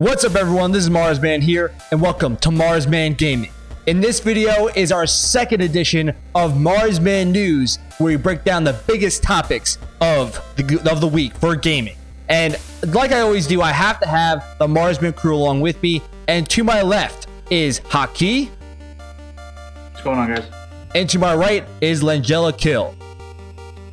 What's up everyone, this is Marsman here, and welcome to Marsman Gaming. In this video is our second edition of Marsman News, where we break down the biggest topics of the, of the week for gaming. And like I always do, I have to have the Marsman crew along with me, and to my left is Haki. What's going on guys? And to my right is Langella Kill.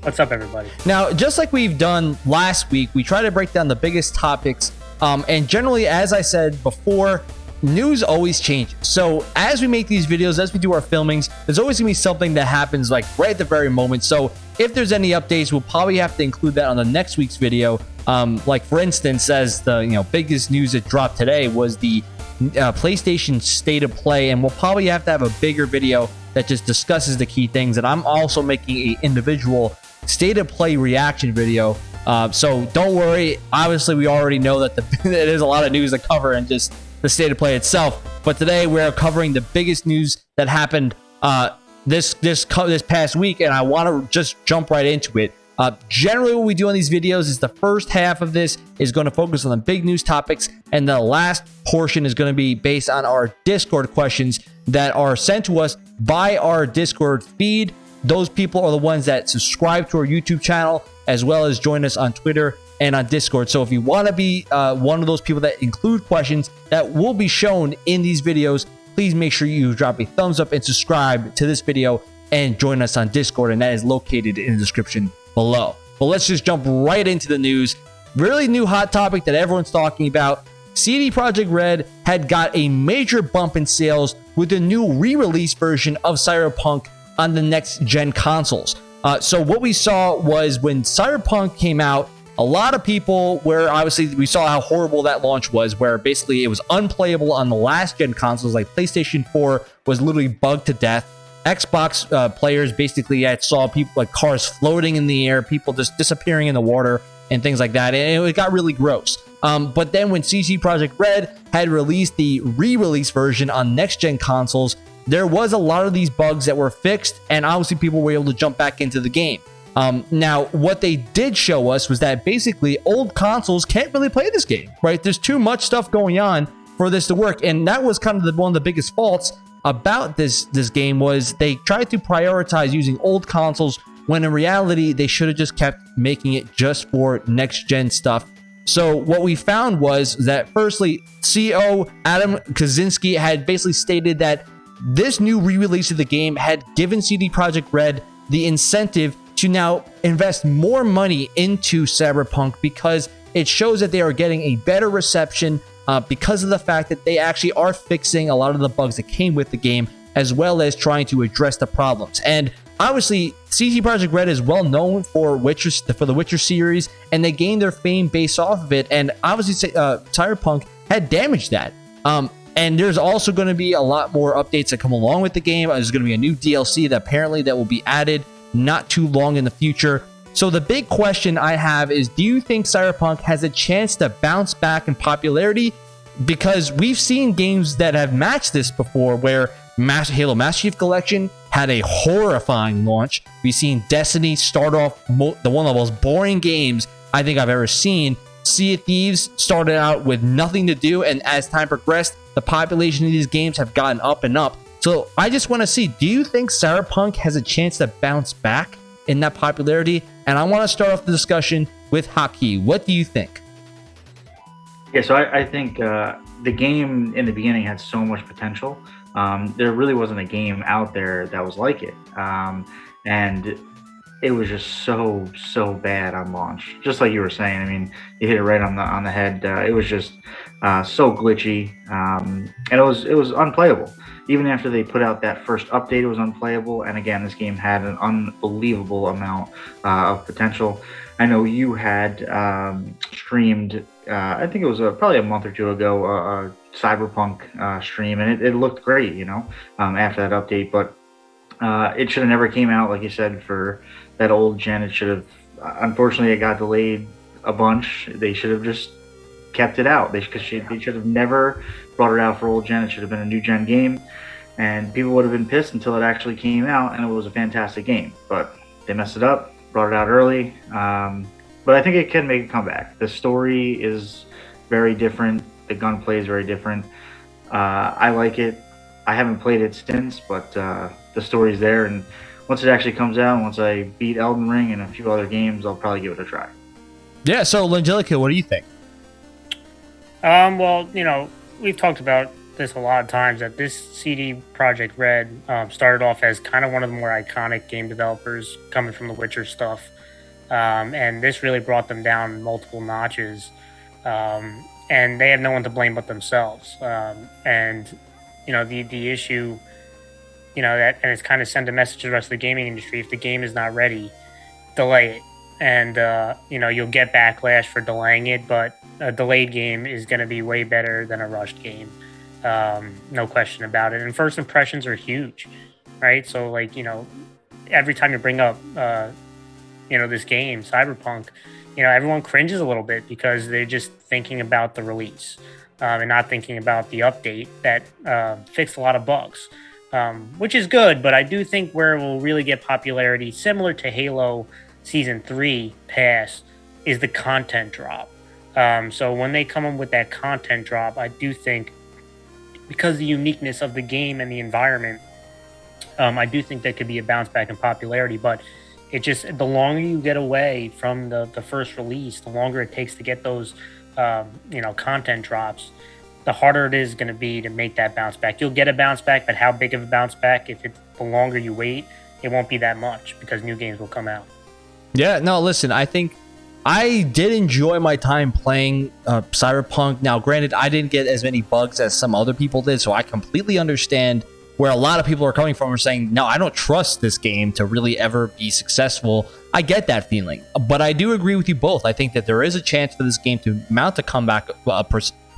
What's up, everybody? Now, just like we've done last week, we try to break down the biggest topics um, and generally, as I said before, news always changes. So as we make these videos, as we do our filmings, there's always gonna be something that happens like right at the very moment. So if there's any updates, we'll probably have to include that on the next week's video. Um, like for instance, as the you know biggest news that dropped today was the uh, PlayStation State of Play, and we'll probably have to have a bigger video that just discusses the key things. And I'm also making a individual State of Play reaction video uh, so don't worry. Obviously, we already know that the, there's a lot of news to cover and just the state of play itself. But today we're covering the biggest news that happened uh, this this this past week, and I want to just jump right into it. Uh, generally, what we do on these videos is the first half of this is going to focus on the big news topics, and the last portion is going to be based on our Discord questions that are sent to us by our Discord feed. Those people are the ones that subscribe to our YouTube channel as well as join us on Twitter and on Discord. So if you want to be uh, one of those people that include questions that will be shown in these videos, please make sure you drop a thumbs up and subscribe to this video and join us on Discord. And that is located in the description below. But let's just jump right into the news. Really new hot topic that everyone's talking about. CD Projekt Red had got a major bump in sales with the new re-release version of Cyberpunk on the next gen consoles. Uh, so what we saw was when Cyberpunk came out, a lot of people where obviously we saw how horrible that launch was, where basically it was unplayable on the last gen consoles, like PlayStation 4 was literally bugged to death. Xbox uh, players basically had saw people like cars floating in the air, people just disappearing in the water and things like that. And it got really gross. Um, but then when CD Projekt Red had released the re-release version on next gen consoles, there was a lot of these bugs that were fixed, and obviously people were able to jump back into the game. Um, now, what they did show us was that basically old consoles can't really play this game, right? There's too much stuff going on for this to work, and that was kind of the, one of the biggest faults about this this game was they tried to prioritize using old consoles when in reality they should have just kept making it just for next gen stuff. So what we found was that firstly, CEO Adam Kiciński had basically stated that this new re-release of the game had given CD Projekt Red the incentive to now invest more money into Cyberpunk because it shows that they are getting a better reception uh, because of the fact that they actually are fixing a lot of the bugs that came with the game as well as trying to address the problems. And obviously, CD Projekt Red is well known for Witcher for the Witcher series, and they gained their fame based off of it. And obviously, uh, Cyberpunk had damaged that. Um, and there's also going to be a lot more updates that come along with the game. There's going to be a new DLC that apparently that will be added not too long in the future. So the big question I have is, do you think Cyberpunk has a chance to bounce back in popularity? Because we've seen games that have matched this before where Halo Master Chief Collection had a horrifying launch. We've seen Destiny start off the one of the most boring games I think I've ever seen. Sea of Thieves started out with nothing to do, and as time progressed, the population of these games have gotten up and up. So I just want to see, do you think Cyberpunk has a chance to bounce back in that popularity? And I want to start off the discussion with Haki. What do you think? Yeah, so I, I think uh, the game in the beginning had so much potential. Um, there really wasn't a game out there that was like it. Um, and it was just so so bad on launch. Just like you were saying i mean you hit it right on the on the head. Uh, it was just uh, so glitchy um, and it was it was unplayable. Even after they put out that first update it was unplayable. And again this game had an unbelievable amount uh, of potential. I know you had um, streamed uh, i think it was a, probably a month or two ago a, cyberpunk uh, stream and it, it, looked great you know um, after that update. But uh, it should have never came out like you said for that old. It should have, unfortunately, it got delayed a bunch. They should have just kept it out. They because they should have never brought it out for old gen. It should have been a new gen game, and people would have been pissed until it actually came out and it was a fantastic game. But they messed it up, brought it out early. Um, but I think it can make a comeback. The story is very different The gunplay is very different. Uh, I like it. I haven't played it since, but uh, the story's there. And once it actually comes out, once I beat Elden Ring and a few other games, I'll probably give it a try. Yeah. So, Langelica, what do you think? Um, well, you know, we've talked about this a lot of times that this CD Projekt Red um, started off as kind of one of the more iconic game developers coming from the Witcher stuff. Um, and this really brought them down multiple notches. Um, and they have no one to blame but themselves. Um, and, you know, the, the issue, you know, that, and it's kind of send a message to the rest of the gaming industry if the game is not ready, delay it. And, uh, you know, you'll get backlash for delaying it, but a delayed game is going to be way better than a rushed game. Um, no question about it. And first impressions are huge, right? So, like, you know, every time you bring up, uh, you know, this game, Cyberpunk, you know, everyone cringes a little bit because they're just thinking about the release um, and not thinking about the update that uh, fixed a lot of bugs, um, which is good. But I do think where it will really get popularity, similar to Halo Season 3 Pass, is the content drop. Um, so when they come in with that content drop, I do think because the uniqueness of the game and the environment, um, I do think that could be a bounce back in popularity. But it just the longer you get away from the the first release, the longer it takes to get those um, you know content drops, the harder it is going to be to make that bounce back. You'll get a bounce back, but how big of a bounce back? If it's the longer you wait, it won't be that much because new games will come out. Yeah, no, listen, I think I did enjoy my time playing uh, Cyberpunk. Now, granted, I didn't get as many bugs as some other people did, so I completely understand where a lot of people are coming from are saying, no, I don't trust this game to really ever be successful. I get that feeling, but I do agree with you both. I think that there is a chance for this game to mount a comeback uh,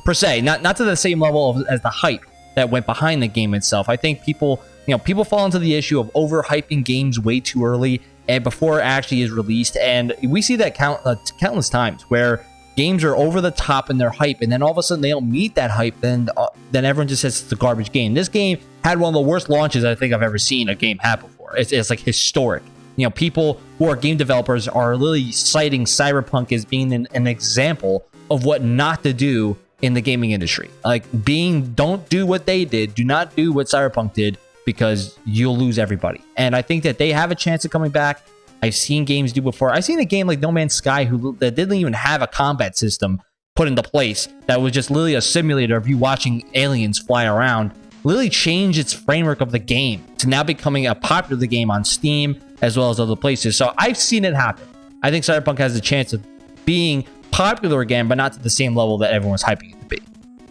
per se, not not to the same level of, as the hype that went behind the game itself. I think people, you know, people fall into the issue of overhyping games way too early and before it actually is released, and we see that count uh, countless times where games are over the top in their hype, and then all of a sudden they don't meet that hype, then uh, then everyone just says it's a garbage game. This game had one of the worst launches I think I've ever seen a game have before. It's, it's like historic. You know, people who are game developers are literally citing Cyberpunk as being an, an example of what not to do in the gaming industry. Like being, don't do what they did. Do not do what Cyberpunk did because you'll lose everybody. And I think that they have a chance of coming back. I've seen games do before. I've seen a game like No Man's Sky who that didn't even have a combat system put into place that was just literally a simulator of you watching aliens fly around literally change its framework of the game to now becoming a popular game on Steam as well as other places. So I've seen it happen. I think Cyberpunk has a chance of being popular again, but not to the same level that everyone's hyping it to be.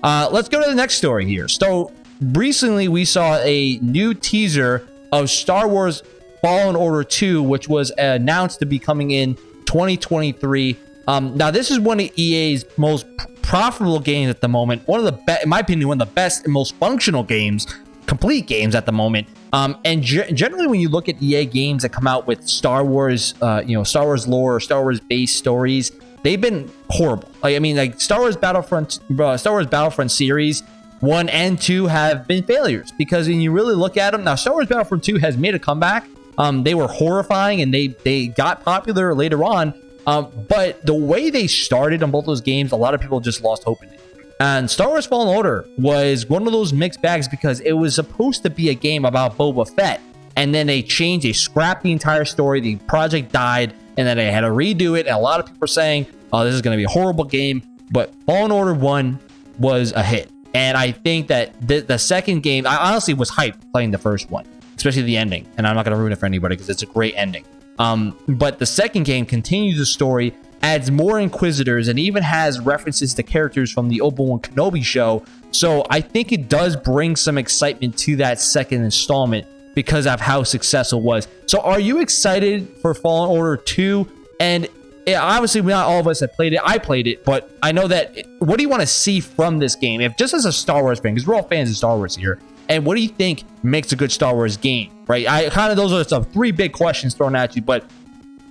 Uh, let's go to the next story here. So recently we saw a new teaser of Star Wars Fallen Order 2, which was announced to be coming in 2023. Um, now, this is one of EA's most profitable games at the moment. One of the best, in my opinion, one of the best and most functional games, complete games at the moment. Um, and ge- generally, when you look at EA games that come out with Star Wars, uh, you know, Star Wars lore or Star Wars based stories, they've been horrible. Like, I mean, like Star Wars Battlefront, uh, Star Wars Battlefront series one and two have been failures because when you really look at them now, Star Wars Battlefront two has made a comeback. Um, they were horrifying and they they got popular later on. Um, but the way they started on both those games, a lot of people just lost hope in it. And Star Wars Fallen Order was one of those mixed bags because it was supposed to be a game about Boba Fett. And then they changed, they scrapped the entire story. The project died, and then they had to redo it. And a lot of people are saying, oh, this is going to be a horrible game. But Fallen Order 1 was a hit. And I think that the, the second game, I honestly was hyped playing the first one, especially the ending. And I'm not going to ruin it for anybody because it's a great ending. Um, but the second game continues the story, adds more Inquisitors, and even has references to characters from the Obi-Wan Kenobi show. So I think it does bring some excitement to that second installment because of how successful it was. So are you excited for Fallen Order 2? And obviously not all of us have played it. I played it, but I know that. What do you want to see from this game? If just as a Star Wars fan, because we're all fans of Star Wars here, and what do you think makes a good Star Wars game? Right? I kind of those are some three big questions thrown at you, but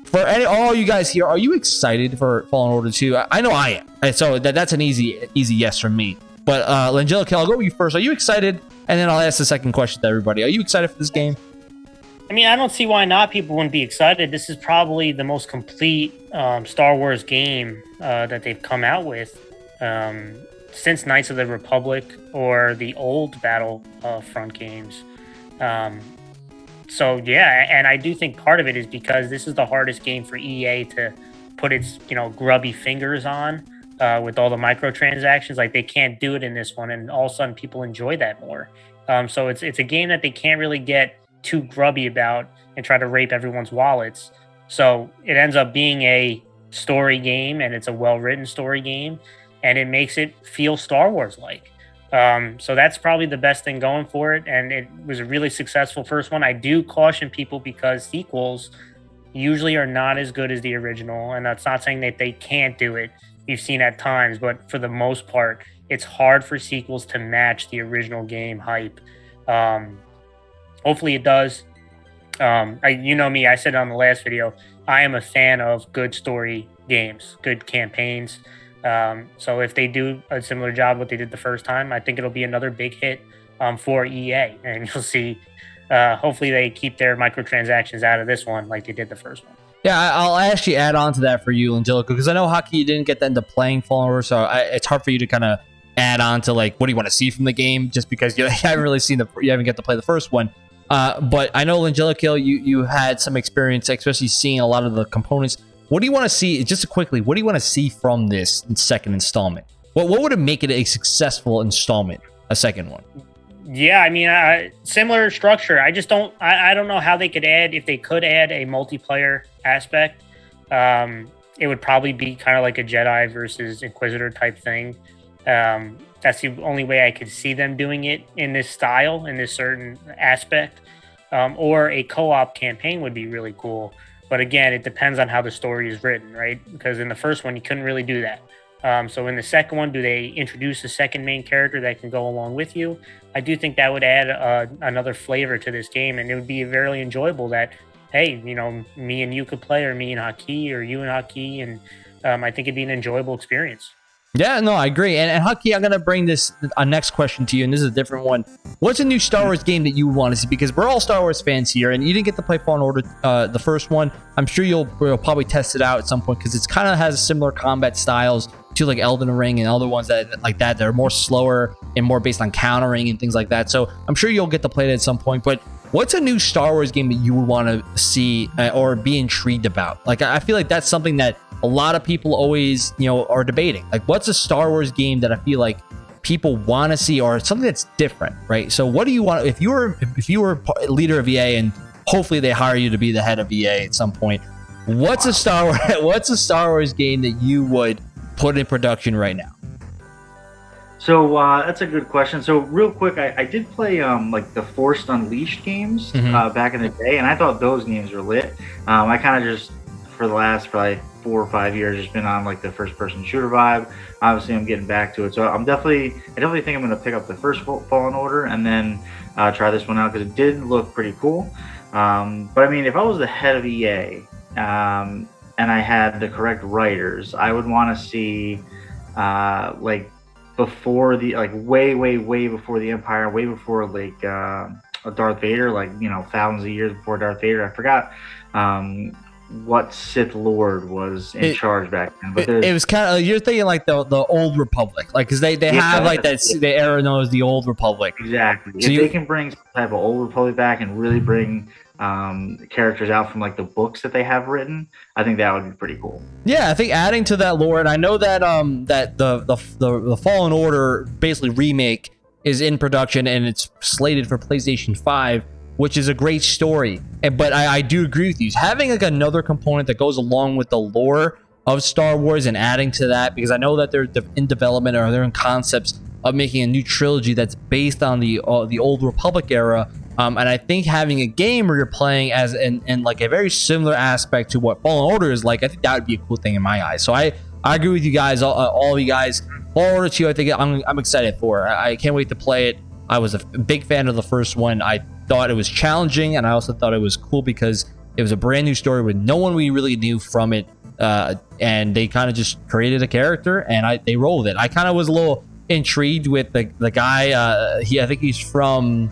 for any all you guys here, are you excited for Fallen Order 2? I, I know I am. And so that, that's an easy easy yes from me. But uh Langelica, I'll go with you first. Are you excited? And then I'll ask the second question to everybody. Are you excited for this game? I mean, I don't see why not. People wouldn't be excited. This is probably the most complete um, Star Wars game uh, that they've come out with. Um, since Knights of the Republic or the old Battlefront games. Um, so yeah, and I do think part of it is because this is the hardest game for EA to put its you know grubby fingers on uh, with all the microtransactions. Like they can't do it in this one, and all of a sudden people enjoy that more. Um, so it's it's a game that they can't really get too grubby about and try to rape everyone's wallets. So it ends up being a story game, and it's a well written story game, and it makes it feel Star Wars like. Um, so that's probably the best thing going for it, and it was a really successful first one. I do caution people because sequels usually are not as good as the original, and that's not saying that they can't do it. You've seen at times, but for the most part, it's hard for sequels to match the original game hype. Um, hopefully, it does. Um, I, you know me, I said on the last video, I am a fan of good story games, good campaigns. Um, so if they do a similar job what they did the first time, I think it'll be another big hit um, for EA, and you'll see. Uh, hopefully, they keep their microtransactions out of this one like they did the first one. Yeah, I'll actually add on to that for you, Angelica, because I know Haki you didn't get that into playing Fallen so I, it's hard for you to kind of add on to like what do you want to see from the game, just because you, haven't really seen the you haven't get to play the first one. Uh, but I know Angelica, you you had some experience, especially seeing a lot of the components what do you want to see? Just quickly, what do you want to see from this second installment? What what would it make it a successful installment? A second one. Yeah, I mean, similar structure. I just don't. I, I don't know how they could add if they could add a multiplayer aspect. Um, it would probably be kind of like a Jedi versus Inquisitor type thing. Um, that's the only way I could see them doing it in this style, in this certain aspect. Um, or a co-op campaign would be really cool but again, it depends on how the story is written, right? Because in the first one, you couldn't really do that. Um, so in the second one, do they introduce a second main character that can go along with you? I do think that would add uh, another flavor to this game, and it would be very enjoyable. That hey, you know, me and you could play, or me and Haki, or you and Haki, and um, I think it'd be an enjoyable experience. Yeah, no, I agree. And, and Haki, I'm gonna bring this a next question to you, and this is a different one. What's a new Star Wars game that you want to see? Because we're all Star Wars fans here, and you didn't get to play Fallen Order, uh, the first one. I'm sure you'll, you'll probably test it out at some point because it's kind of has similar combat styles to like Elden Ring and other ones that like that. They're more slower and more based on countering and things like that. So I'm sure you'll get to play it at some point. But what's a new Star Wars game that you would want to see uh, or be intrigued about? Like I feel like that's something that a lot of people always, you know, are debating. Like, what's a Star Wars game that I feel like people want to see or something that's different, right? So, what do you want if you were if you were leader of EA and hopefully they hire you to be the head of EA at some point? What's a Star Wars what's a Star Wars game that you would put in production right now? So uh, that's a good question. So real quick, I, I did play um, like the Force Unleashed games mm-hmm. uh, back in the day, and I thought those games were lit. Um, I kind of just for the last probably four or five years just been on like the first person shooter vibe. Obviously, I'm getting back to it, so I'm definitely I definitely think I'm gonna pick up the first Fallen Order and then uh, try this one out because it did look pretty cool. Um, but I mean, if I was the head of EA um, and I had the correct writers, I would want to see uh, like before the like way way way before the Empire, way before like uh, Darth Vader, like you know thousands of years before Darth Vader. I forgot um, what Sith Lord was in it, charge back then. But it, it was kind of you're thinking like the the old Republic, like because they they yeah, have like that yeah. the era known as the old Republic. Exactly. So if you, they can bring some type of old Republic back and really bring um, characters out from like the books that they have written, I think that would be pretty cool. Yeah, I think adding to that lore, and I know that um that the the the, the Fallen Order basically remake is in production and it's slated for PlayStation Five which is a great story. And, but I, I do agree with you. Having like another component that goes along with the lore of Star Wars and adding to that, because I know that they're in development or they're in concepts of making a new trilogy that's based on the uh, the old Republic era. Um, and I think having a game where you're playing as in, in like a very similar aspect to what Fallen Order is like, I think that would be a cool thing in my eyes. So I, I agree with you guys, all, all of you guys. Fallen Order 2, I think I'm, I'm excited for. I, I can't wait to play it. I was a big fan of the first one. I thought it was challenging, and I also thought it was cool because it was a brand new story with no one we really knew from it, uh, and they kind of just created a character and I they rolled it. I kind of was a little intrigued with the the guy. Uh, he I think he's from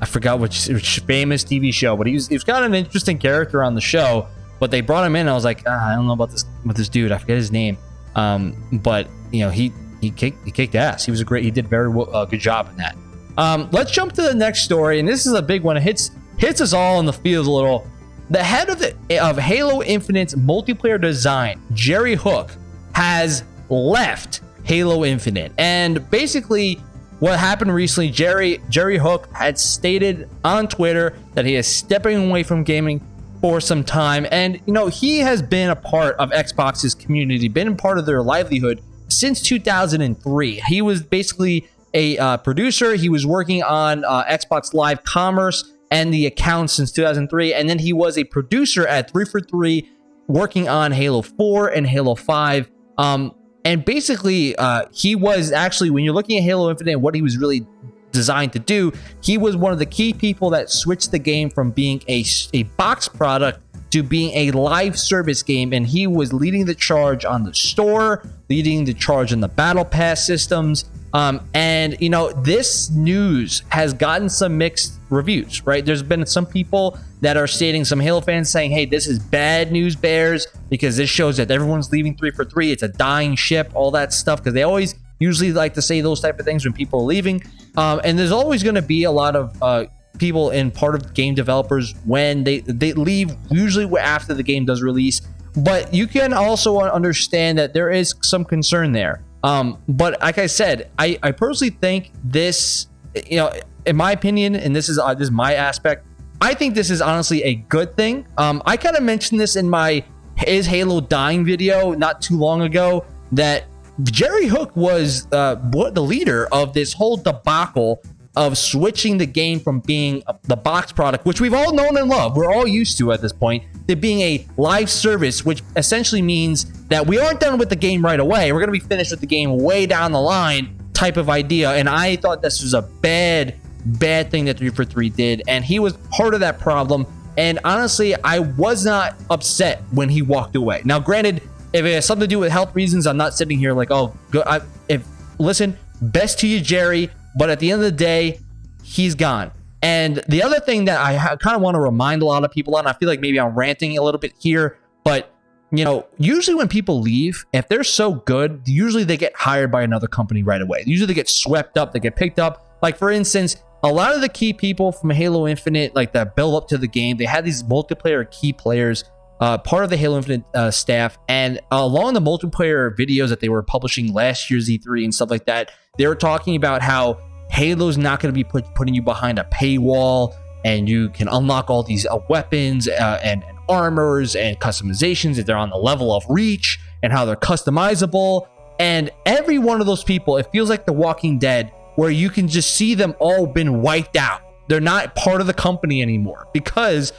I forgot which, which famous TV show, but he was he was kind of an interesting character on the show. But they brought him in. I was like, ah, I don't know about this with this dude. I forget his name. Um, but you know he he kicked he kicked ass. He was a great. He did very well, uh, good job in that. Um, let's jump to the next story, and this is a big one. It hits hits us all in the field a little. The head of the of Halo Infinite's multiplayer design, Jerry Hook, has left Halo Infinite, and basically what happened recently, Jerry Jerry Hook had stated on Twitter that he is stepping away from gaming for some time. And, you know, he has been a part of Xbox's community, been a part of their livelihood since 2003. He was basically a uh, producer. He was working on uh, Xbox Live Commerce and the account since 2003. And then he was a producer at 343, working on Halo 4 and Halo 5. Um, and basically, uh, he was actually, when you're looking at Halo Infinite, and what he was really designed to do. He was one of the key people that switched the game from being a, a box product to being a live service game, and he was leading the charge on the store, leading the charge on the battle pass systems. Um, and you know, this news has gotten some mixed reviews, right? There's been some people that are stating, some Halo fans saying, hey, this is bad news, Bears, because this shows that everyone's leaving three for three. It's a dying ship, all that stuff, because they always usually like to say those type of things when people are leaving. Um, and there's always going to be a lot of uh, people in part of game developers when they they leave usually after the game does release. But you can also understand that there is some concern there. Um, but like I said, I, I personally think this, you know, in my opinion, and this is uh, this is my aspect. I think this is honestly a good thing. Um, I kind of mentioned this in my is Halo dying video not too long ago that Jerry Hook was uh, the leader of this whole debacle of switching the game from being the box product, which we've all known and loved, we're all used to at this point, to being a live service, which essentially means that we aren't done with the game right away. We're going to be finished with the game way down the line type of idea. And I thought this was a bad, bad thing that 343 did. And he was part of that problem. And honestly, I was not upset when he walked away. Now, granted, if it has something to do with health reasons, I'm not sitting here like, oh, go, I, if listen, best to you, Jerry. But at the end of the day, he's gone. And the other thing that I kind of want to remind a lot of people on, I feel like maybe I'm ranting a little bit here, but you know, usually when people leave, if they're so good, usually they get hired by another company right away. Usually they get swept up, they get picked up. Like for instance, a lot of the key people from Halo Infinite, like that build up to the game, they had these multiplayer key players uh, part of the Halo Infinite uh, staff, and along the multiplayer videos that they were publishing last year's E3 and stuff like that, they were talking about how Halo's not going to be put, putting you behind a paywall, and you can unlock all these uh, weapons uh, and, and armors and customizations if they're on the level of Reach, and how they're customizable. And every one of those people, it feels like The Walking Dead, where you can just see them all been wiped out. They're not part of the company anymore because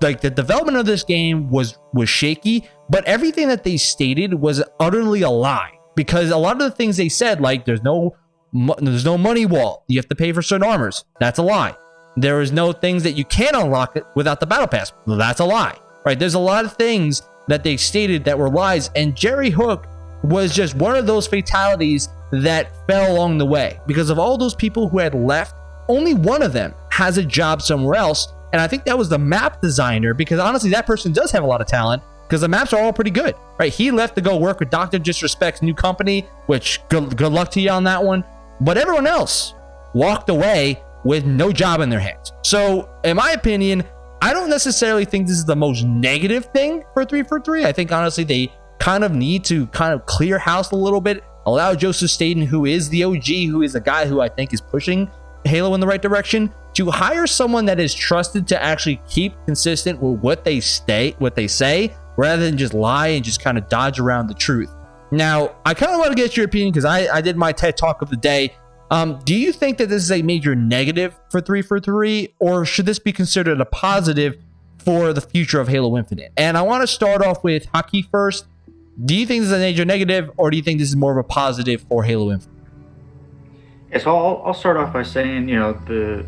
like the development of this game was was shaky, but everything that they stated was utterly a lie because a lot of the things they said, like there's no there's no money wall, you have to pay for certain armors. That's a lie. There is no things that you can unlock it without the battle pass. That's a lie. Right? There's a lot of things that they stated that were lies, and Jerry Hook was just one of those fatalities that fell along the way because of all those people who had left. Only one of them has a job somewhere else, and I think that was the map designer because honestly, that person does have a lot of talent because the maps are all pretty good, right? He left to go work with Dr. Disrespect's new company, which good, good luck to you on that one. But everyone else walked away with no job in their hands. So, in my opinion, I don't necessarily think this is the most negative thing for 3 for 3. I think honestly, they kind of need to kind of clear house a little bit, allow Joseph Staten, who is the OG, who is a guy who I think is pushing Halo in the right direction, to hire someone that is trusted to actually keep consistent with what they stay, what they say, rather than just lie and just kind of dodge around the truth. Now, I kind of want to get your opinion because I, I did my TED talk of the day. Um, do you think that this is a major negative for 3 for 3, or should this be considered a positive for the future of Halo Infinite? And I want to start off with Haki first. Do you think this is a major negative, or do you think this is more of a positive for Halo Infinite? Yeah, so I'll, I'll start off by saying, you know, the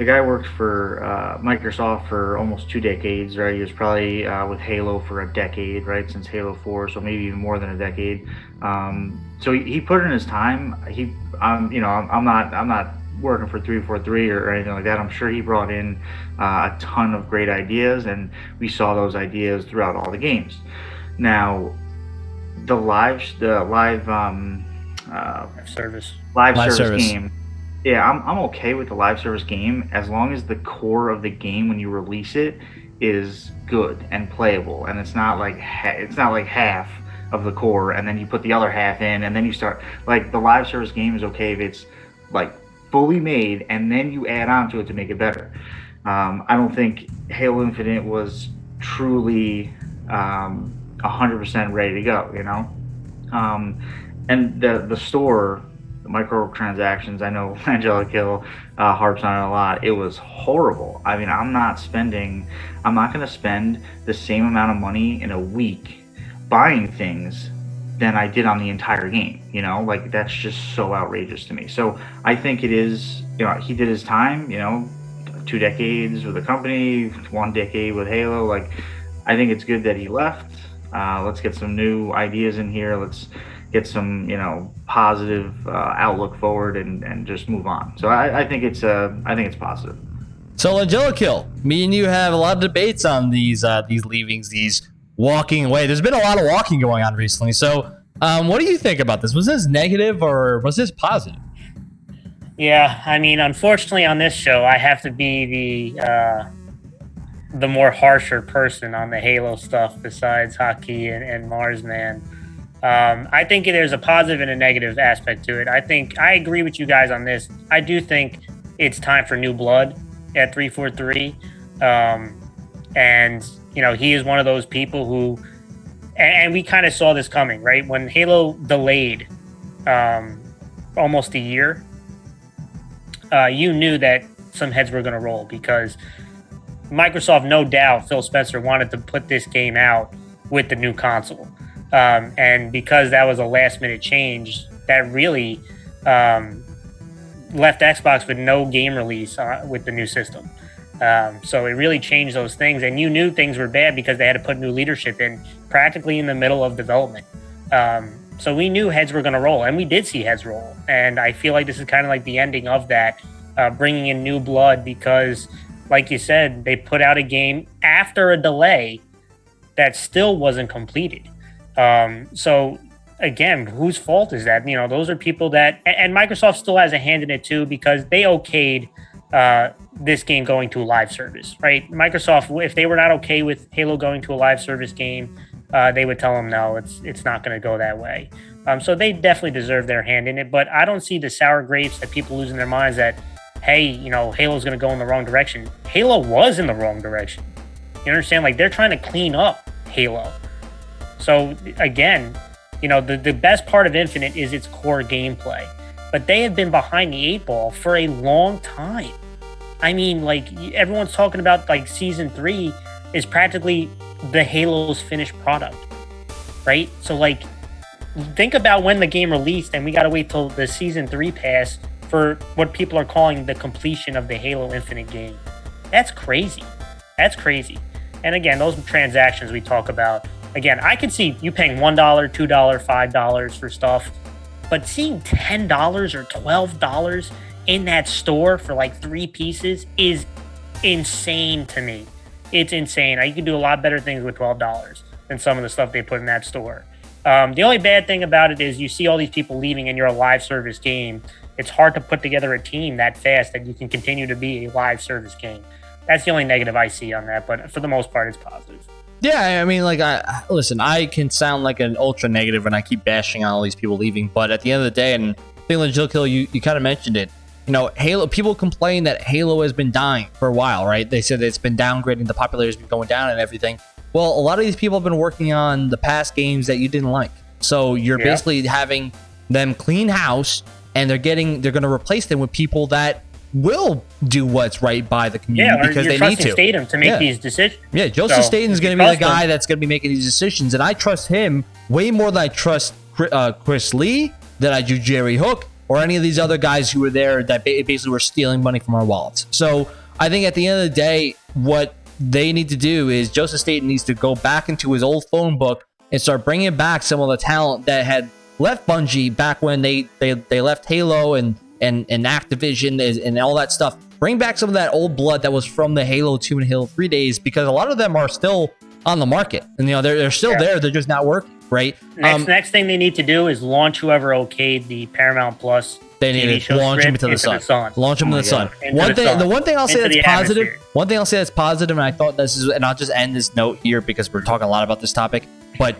the guy worked for uh, Microsoft for almost two decades, right? He was probably uh, with Halo for a decade, right, since Halo 4, so maybe even more than a decade. Um, so he, he, put in his time. He, um, you know, I'm, I'm not, I'm not working for 343 or, or anything like that. I'm sure he brought in uh, a ton of great ideas, and we saw those ideas throughout all the games. Now, the live, the live. Um, uh, service live, Live service, service. game. Yeah, I'm I'm okay with the live service game as long as the core of the game when you release it is good and playable, and it's not like it's not like half of the core, and then you put the other half in, and then you start like the live service game is okay if it's like fully made, and then you add on to it to make it better. Um, I don't think Halo Infinite was truly um, 100% ready to go, you know? Um, and the, the store, microtransactions, I know Angela Kill uh, harps on it a lot. It was horrible. I mean, I'm not spending, I'm not going to spend the same amount of money in a week buying things than I did on the entire game. You know, like that's just so outrageous to me. So I think it is, you know, he did his time, you know, two decades with the company, one decade with Halo. Like, I think it's good that he left. Uh, let's get some new ideas in here. Let's get some, you know, positive uh, outlook forward and, and just move on. So I, I think it's uh, I think it's positive. So Angelikill, me and you have a lot of debates on these uh, these leavings, these walking away. There's been a lot of walking going on recently. So, um, what do you think about this? Was this negative or was this positive? Yeah, I mean, unfortunately, on this show, I have to be the uh, the more harsher person on the Halo stuff, besides Haki and, and Marsman. Um, I think there's a positive and a negative aspect to it. I think I agree with you guys on this. I do think it's time for new blood at 343. Um, and, you know, he is one of those people who, and, and we kind of saw this coming, right? When Halo delayed um, almost a year, uh, you knew that some heads were going to roll because Microsoft, no doubt, Phil Spencer wanted to put this game out with the new console. Um, and because that was a last minute change, that really um, left Xbox with no game release uh, with the new system. Um, so it really changed those things. And you knew things were bad because they had to put new leadership in practically in the middle of development. Um, so we knew heads were going to roll, and we did see heads roll. And I feel like this is kind of like the ending of that, uh, bringing in new blood because, like you said, they put out a game after a delay that still wasn't completed. Um, so again, whose fault is that? You know, those are people that, and Microsoft still has a hand in it too because they okayed uh, this game going to a live service, right? Microsoft, if they were not okay with Halo going to a live service game, uh, they would tell them no, it's it's not going to go that way. Um, so they definitely deserve their hand in it. But I don't see the sour grapes that people losing their minds that, hey, you know, Halo's going to go in the wrong direction. Halo was in the wrong direction. You understand? Like they're trying to clean up Halo. So again, you know, the, the best part of Infinite is its core gameplay. But they have been behind the eight ball for a long time. I mean, like everyone's talking about like season three is practically the Halo's finished product. Right? So like think about when the game released and we gotta wait till the season three pass for what people are calling the completion of the Halo Infinite game. That's crazy. That's crazy. And again, those transactions we talk about, again, I can see you paying $1, $2, $5 for stuff, but seeing $10 or $12 in that store for like three pieces is insane to me. It's insane. You can do a lot better things with $12 than some of the stuff they put in that store. Um, the only bad thing about it is you see all these people leaving and you're a live service game. It's hard to put together a team that fast that you can continue to be a live service game. That's the only negative I see on that, but for the most part, it's positive. Yeah, I mean, like, I listen. I can sound like an ultra negative when I keep bashing on all these people leaving, but at the end of the day, and I think like Jill Kill, you you kind of mentioned it. You know, Halo. People complain that Halo has been dying for a while, right? They said it's been downgrading, the popularity has been going down, and everything. Well, a lot of these people have been working on the past games that you didn't like, so you're Yeah. basically having them clean house, and they're getting they're going to replace them with people that will do what's right by the community Yeah, because they need to. Staten to make Yeah. these decisions. Yeah, Joseph So, Staten's going to be the him- guy that's going to be making these decisions, and I trust him way more than I trust uh, Chris Lee, that I do Jerry Hook, or any of these other guys who were there that basically were stealing money from our wallets. So I think at the end of the day, what they need to do is Joseph Staten needs to go back into his old phone book and start bringing back some of the talent that had left Bungie back when they they, they left Halo and and and Activision and, and all that stuff. Bring back some of that old blood that was from the Halo 2 and Halo 3 days because a lot of them are still on the market. And you know, they're, they're still Yeah. there, they're just not working. right? Next, Um, next thing they need to do is launch whoever okayed the Paramount Plus. They TV need to launch him script into the into sun. the sun. Launch him Oh into the my sun. Into One the thing, sun. the one thing I'll say Into that's positive. atmosphere. One thing I'll say that's positive, and I thought this is, and I'll just end this note here because we're talking a lot about this topic. But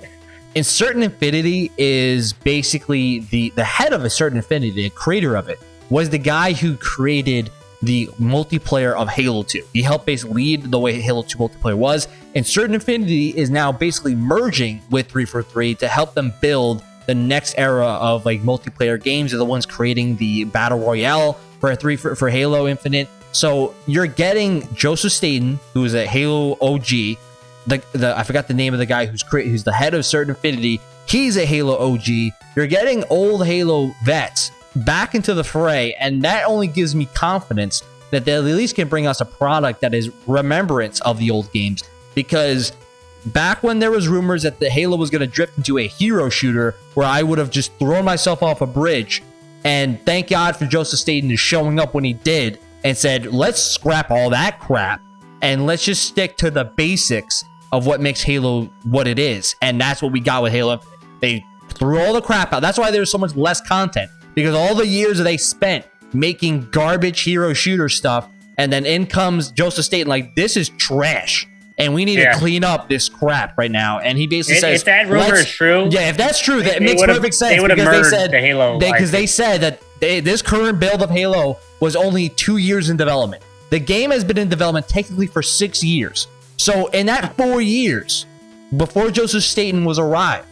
in Certain Affinity is basically the the head of a Certain Affinity, the creator of it, was the guy who created the multiplayer of Halo 2. He helped basically lead the way Halo 2 multiplayer was. And Certain Affinity is now basically merging with 343 to help them build the next era of like multiplayer games. They're the ones creating the battle royale for three for, for Halo Infinite. So you're getting Joseph Staten, who is a Halo OG. The, the I forgot the name of the guy who's cre- who's the head of Certain Affinity. He's a Halo OG. You're getting old Halo vets back into the fray, and that only gives me confidence that they at least can bring us a product that is remembrance of the old games. Because back when there was rumors that the Halo was going to drift into a hero shooter, where I would have just thrown myself off a bridge, and thank God for Joseph Staten showing up when he did and said, "Let's scrap all that crap and let's just stick to the basics of what makes Halo what it is." And that's what we got with Halo. They threw all the crap out. That's why there's so much less content because all the years that they spent making garbage hero shooter stuff, and then in comes Joseph Staten like, "This is trash." And we need Yeah. to clean up this crap right now. And he basically If, says, if that rumor is true, yeah, if that's true, that makes perfect sense They would have because they said the Halo. because they IP. said that they, this current build of Halo was only two years in development. The game has been in development technically for six years. So in that four years, before Joseph Staten was arrived,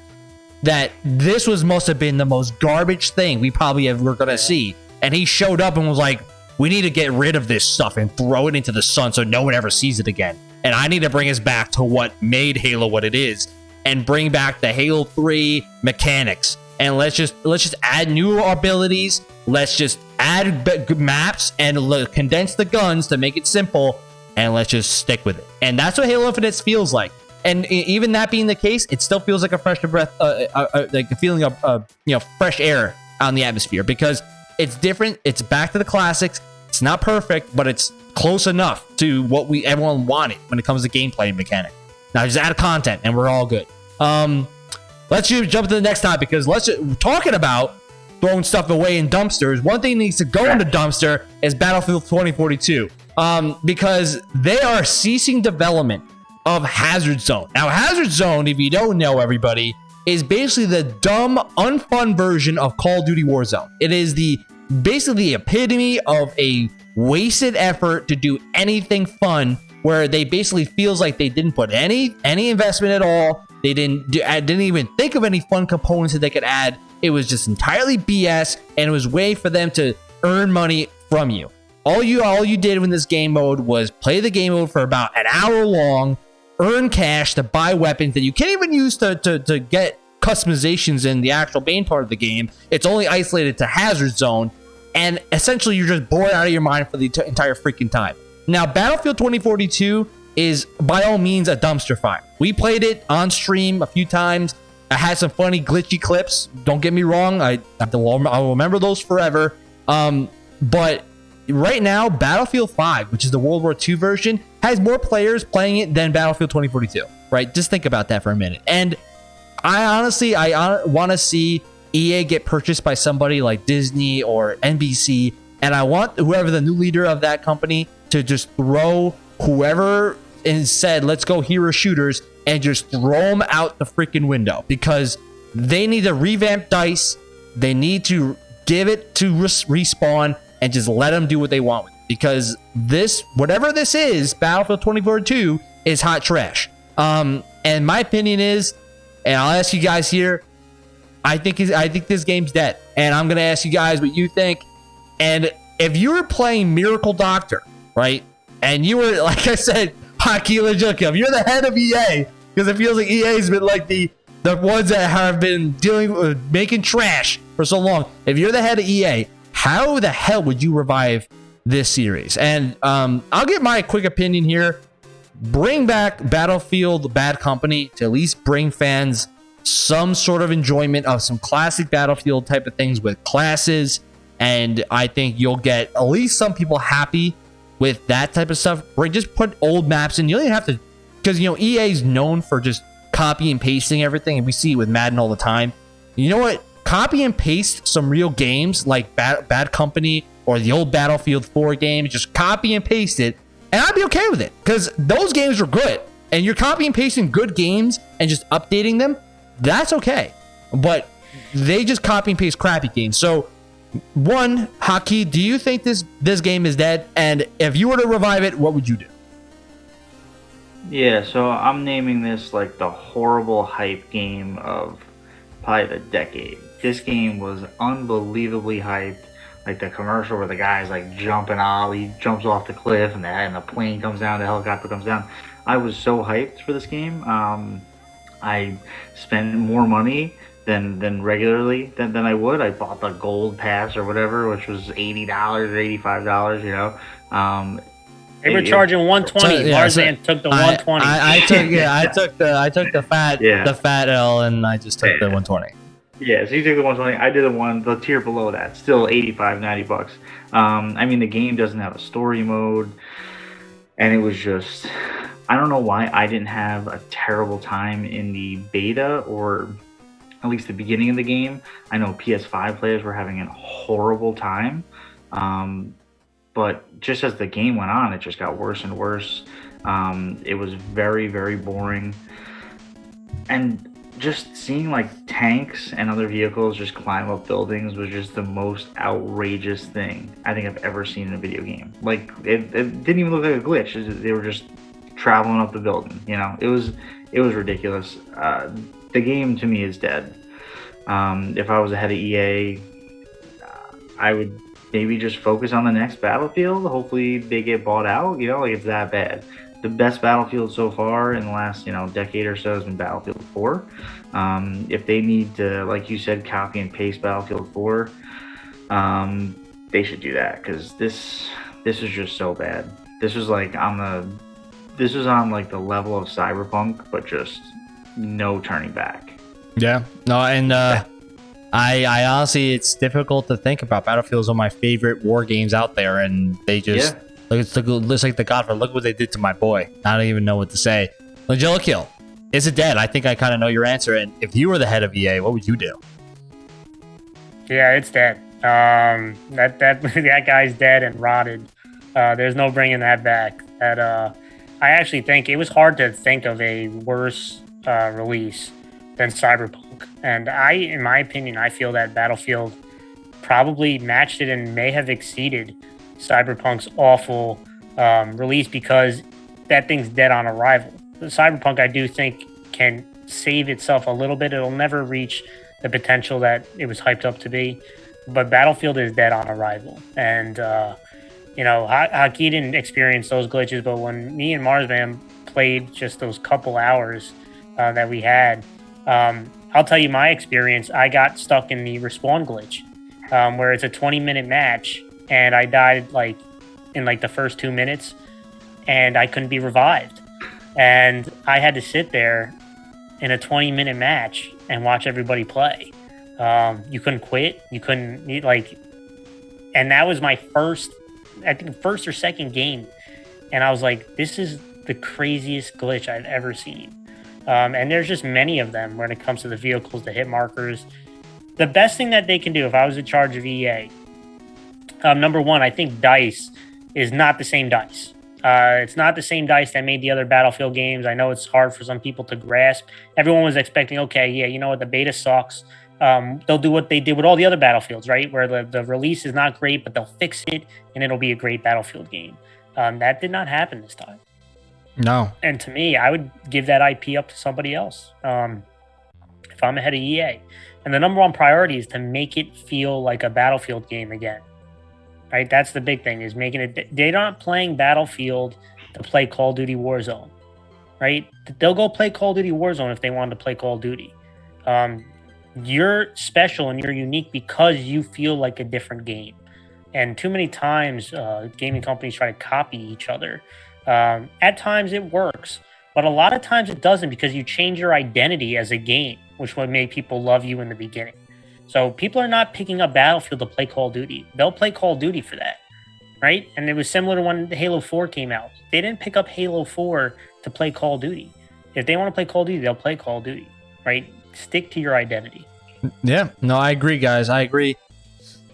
that this was must have been the most garbage thing we probably ever gonna see. And he showed up and was like, "We need to get rid of this stuff and throw it into the sun so no one ever sees it again." And I need to bring us back to what made Halo what it is, and bring back the Halo Three mechanics. And let's just let's just add new abilities. Let's just add maps and condense the guns to make it simple. And let's just stick with it. And that's what Halo Infinite feels like. And even that being the case, it still feels like a fresh breath, uh, uh, uh, like a feeling of, uh, you know, fresh air on the atmosphere because it's different. It's back to the classics. It's not perfect, but it's close enough to what we everyone wanted when it comes to gameplay and mechanic. Now just add content, and we're all good. Um, let's just jump to the next topic because let's talking about throwing stuff away in dumpsters. One thing that needs to go in the dumpster is Battlefield 2042, um, because they are ceasing development of Hazard Zone. Now, Hazard Zone, if you don't know, everybody, is basically the dumb, unfun version of Call of Duty Warzone. It is the basically the epitome of a wasted effort to do anything fun, where they basically feels like they didn't put any any investment at all. They didn't do, I didn't even think of any fun components that they could add. It was just entirely BS, and it was way for them to earn money from you. All you all you did in this game mode was play the game mode for about an hour long, earn cash to buy weapons that you can't even use to, to, to get customizations in the actual main part of the game. It's only isolated to Hazard Zone, and essentially you're just bored out of your mind for the entire freaking time. Now, Battlefield 2042 is by all means a dumpster fire. We played it on stream a few times. I had some funny glitchy clips. Don't get me wrong. I have I'll remember those forever. Um, but right now, Battlefield 5, which is the World War II version, has more players playing it than Battlefield 2042. Right? Just think about that for a minute. And I honestly, I uh, want to see EA get purchased by somebody like Disney or NBC, and I want whoever the new leader of that company to just throw whoever and said, "Let's go hero shooters," and just throw them out the freaking window because they need to revamp Dice. They need to give it to res- respawn and just let them do what they want with it. Because this, whatever this is, Battlefield 2042 is hot trash. Um, and my opinion is, and I'll ask you guys here, I think I think this game's dead, and I'm gonna ask you guys what you think. And if you were playing Miracle Doctor, right, and you were like I said, Haki if you're the head of EA, because it feels like EA's been like the the ones that have been dealing with making trash for so long. If you're the head of EA, how the hell would you revive this series? And um, I'll get my quick opinion here. Bring back Battlefield Bad Company to at least bring fans some sort of enjoyment of some classic Battlefield type of things with classes. And I think you'll get at least some people happy with that type of stuff. Where just put old maps in. You don't even have to, because you know EA is known for just copy and pasting everything, and we see it with Madden all the time. You know what? Copy and paste some real games like Bad, Bad Company or the old Battlefield 4 game. Just copy and paste it, and I'd be okay with it because those games were good. And you're copy and pasting good games and just updating them. That's okay. But they just copy and paste crappy games. So one, Haki, do you think this this game is dead? And if you were to revive it, what would you do? Yeah, so I'm naming this like the horrible hype game of probably the decade. This game was unbelievably hyped. Like the commercial where the guy's like jumping off, he jumps off the cliff, and the, and the plane comes down, the helicopter comes down. I was so hyped for this game. Um, I spent more money than than regularly than, than I would. I bought the gold pass or whatever, which was eighty dollars or eighty five dollars. You know, um, They were it- charging 120. So, yeah, so took the I, 120. I, I took yeah, I took the I took the fat Yeah. the fat L, and I just took the Yeah. 120. Yeah, so you took the 120. I did the one, the tier below that, still 85, 90 bucks. Um, I mean, the game doesn't have a story mode, and it was just, I don't know why I didn't have a terrible time in the beta or at least the beginning of the game. I know PS5 players were having a horrible time, um, but just as the game went on, it just got worse and worse. Um, it was very, very boring, and just seeing like tanks and other vehicles just climb up buildings was just the most outrageous thing I think I've ever seen in a video game. Like it, it didn't even look like a glitch. It They were just traveling up the building. You know, it was it was ridiculous. Uh, the game to me is dead. Um, if I was ahead of EA, uh, I would maybe just focus on the next Battlefield. Hopefully they get bought out. You know, like it's that bad the best battlefield so far in the last you know decade or so has been battlefield 4 um, if they need to like you said copy and paste battlefield 4 um, they should do that because this this is just so bad this was like on the this was on like the level of cyberpunk but just no turning back Yeah. No, and uh, I I honestly, it's difficult to think about. Battlefield is one of my favorite war games out there, and they just yeah look. It's like, looks like the Godfather. Look what they did to my boy. I don't even know what to say. Langella Kill. Is it dead? I think I kind of know your answer. And if you were the head of EA, what would you do? Yeah, it's dead. Um, that that that guy's dead and rotted. Uh, there's no bringing that back. That uh, I actually think it was hard to think of a worse uh, release than Cyberpunk. And I, in my opinion, I feel that Battlefield probably matched it and may have exceeded Cyberpunk's awful um, release because that thing's dead on arrival. Cyberpunk, I do think, can save itself a little bit. It'll never reach the potential that it was hyped up to be. But Battlefield is dead on arrival. And, uh, you know, Ha- Haki didn't experience those glitches, but when me and Marsman played just those couple hours uh, that we had, um, I'll tell you my experience. I got stuck in the respawn glitch um, where it's a 20 minute match and I died like in like the first two minutes and I couldn't be revived. And I had to sit there in a 20 minute match and watch everybody play. Um, you couldn't quit. You couldn't like, and that was my first, I think first or second game, and I was like, this is the craziest glitch I've ever seen. Um, and there's just many of them when it comes to the vehicles, the hit markers. The best thing that they can do, if I was in charge of EA, um, number one, I think Dice is not the same Dice. Uh, it's not the same dice that made the other Battlefield games. I know it's hard for some people to grasp. Everyone was expecting, okay, yeah, you know what, the beta sucks. Um, they'll do what they did with all the other Battlefields, right? Where the, the release is not great, but they'll fix it and it'll be a great Battlefield game. Um, that did not happen this time. No. And to me, I would give that IP up to somebody else um, if I'm ahead of EA. And the number one priority is to make it feel like a Battlefield game again. Right? That's the big thing is making it. They're not playing Battlefield to play Call of Duty Warzone. Right? They'll go play Call of Duty Warzone if they want to play Call of Duty. Um, you're special and you're unique because you feel like a different game. And too many times, uh, gaming companies try to copy each other. Um, at times it works, but a lot of times it doesn't because you change your identity as a game, which would make people love you in the beginning. So people are not picking up Battlefield to play Call of Duty. They'll play Call of Duty for that, right? And it was similar to when Halo 4 came out. They didn't pick up Halo 4 to play Call of Duty. if they want to play Call of Duty, they'll play Call of Duty, right? Stick to your identity. Yeah, no, I agree, guys. I agree.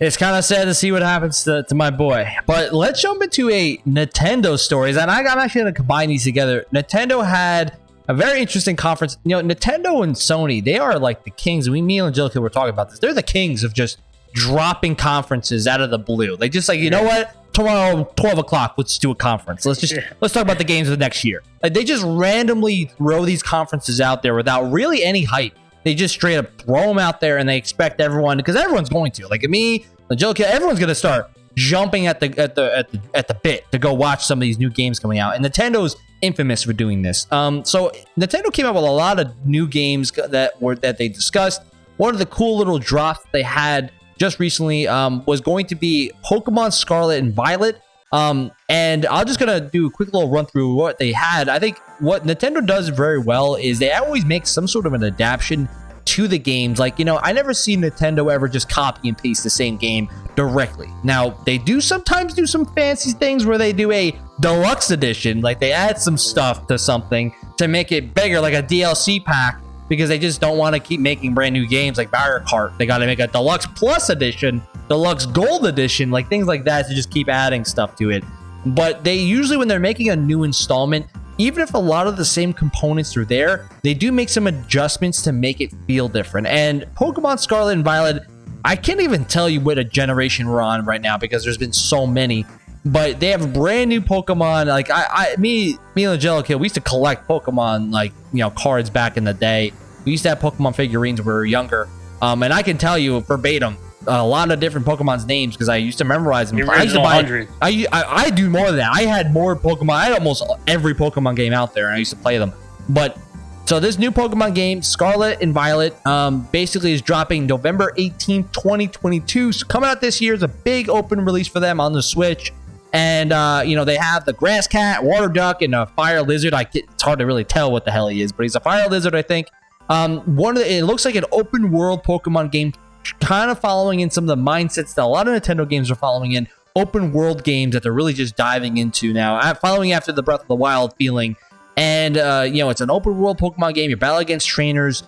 It's kind of sad to see what happens to, to my boy. But let's jump into a Nintendo stories. And I, I'm actually going to combine these together. Nintendo had a very interesting conference. You know, Nintendo and Sony, they are like the kings. We, me and Angelica were talking about this. They're the kings of just dropping conferences out of the blue. They just like, you know what? Tomorrow, 12 o'clock, let's do a conference. Let's just, let's talk about the games of the next year. Like, they just randomly throw these conferences out there without really any hype. They just straight up throw them out there and they expect everyone, because everyone's going to. Like me, Angelica, everyone's going to start jumping at the at the at the at the bit to go watch some of these new games coming out. And Nintendo's infamous for doing this. Um, so Nintendo came out with a lot of new games that were that they discussed. One of the cool little drops they had just recently um, was going to be Pokemon Scarlet and Violet. Um, and I'm just gonna do a quick little run through what they had. I think what Nintendo does very well is they always make some sort of an adaptation to the games. Like, you know, I never see Nintendo ever just copy and paste the same game directly. Now, they do sometimes do some fancy things where they do a deluxe edition, like they add some stuff to something to make it bigger, like a DLC pack, because they just don't want to keep making brand new games like Mario Kart. They got to make a deluxe plus edition, deluxe gold edition, like things like that to just keep adding stuff to it. But they usually, when they're making a new installment, even if a lot of the same components are there, they do make some adjustments to make it feel different. And Pokemon Scarlet and Violet, I can't even tell you what a generation we're on right now because there's been so many. But they have brand new Pokemon. Like I, I me, me and Angelica, we used to collect Pokemon like you know cards back in the day. We used to have Pokemon figurines when we were younger. Um, and I can tell you verbatim a lot of different Pokemon's names because I used to memorize them. The I used to buy. 100. I, I I do more than that. I had more Pokemon. I had almost every Pokemon game out there, and I used to play them. But so this new Pokemon game, Scarlet and Violet, um, basically is dropping November 18th, 2022. So coming out this year is a big open release for them on the Switch. And uh, you know they have the grass cat, water duck, and a fire lizard. I get, it's hard to really tell what the hell he is, but he's a fire lizard, I think. Um, one of the, it looks like an open world Pokemon game, kind of following in some of the mindsets that a lot of Nintendo games are following in. Open world games that they're really just diving into now, uh, following after the Breath of the Wild feeling. And uh, you know, it's an open world Pokemon game. You battle against trainers,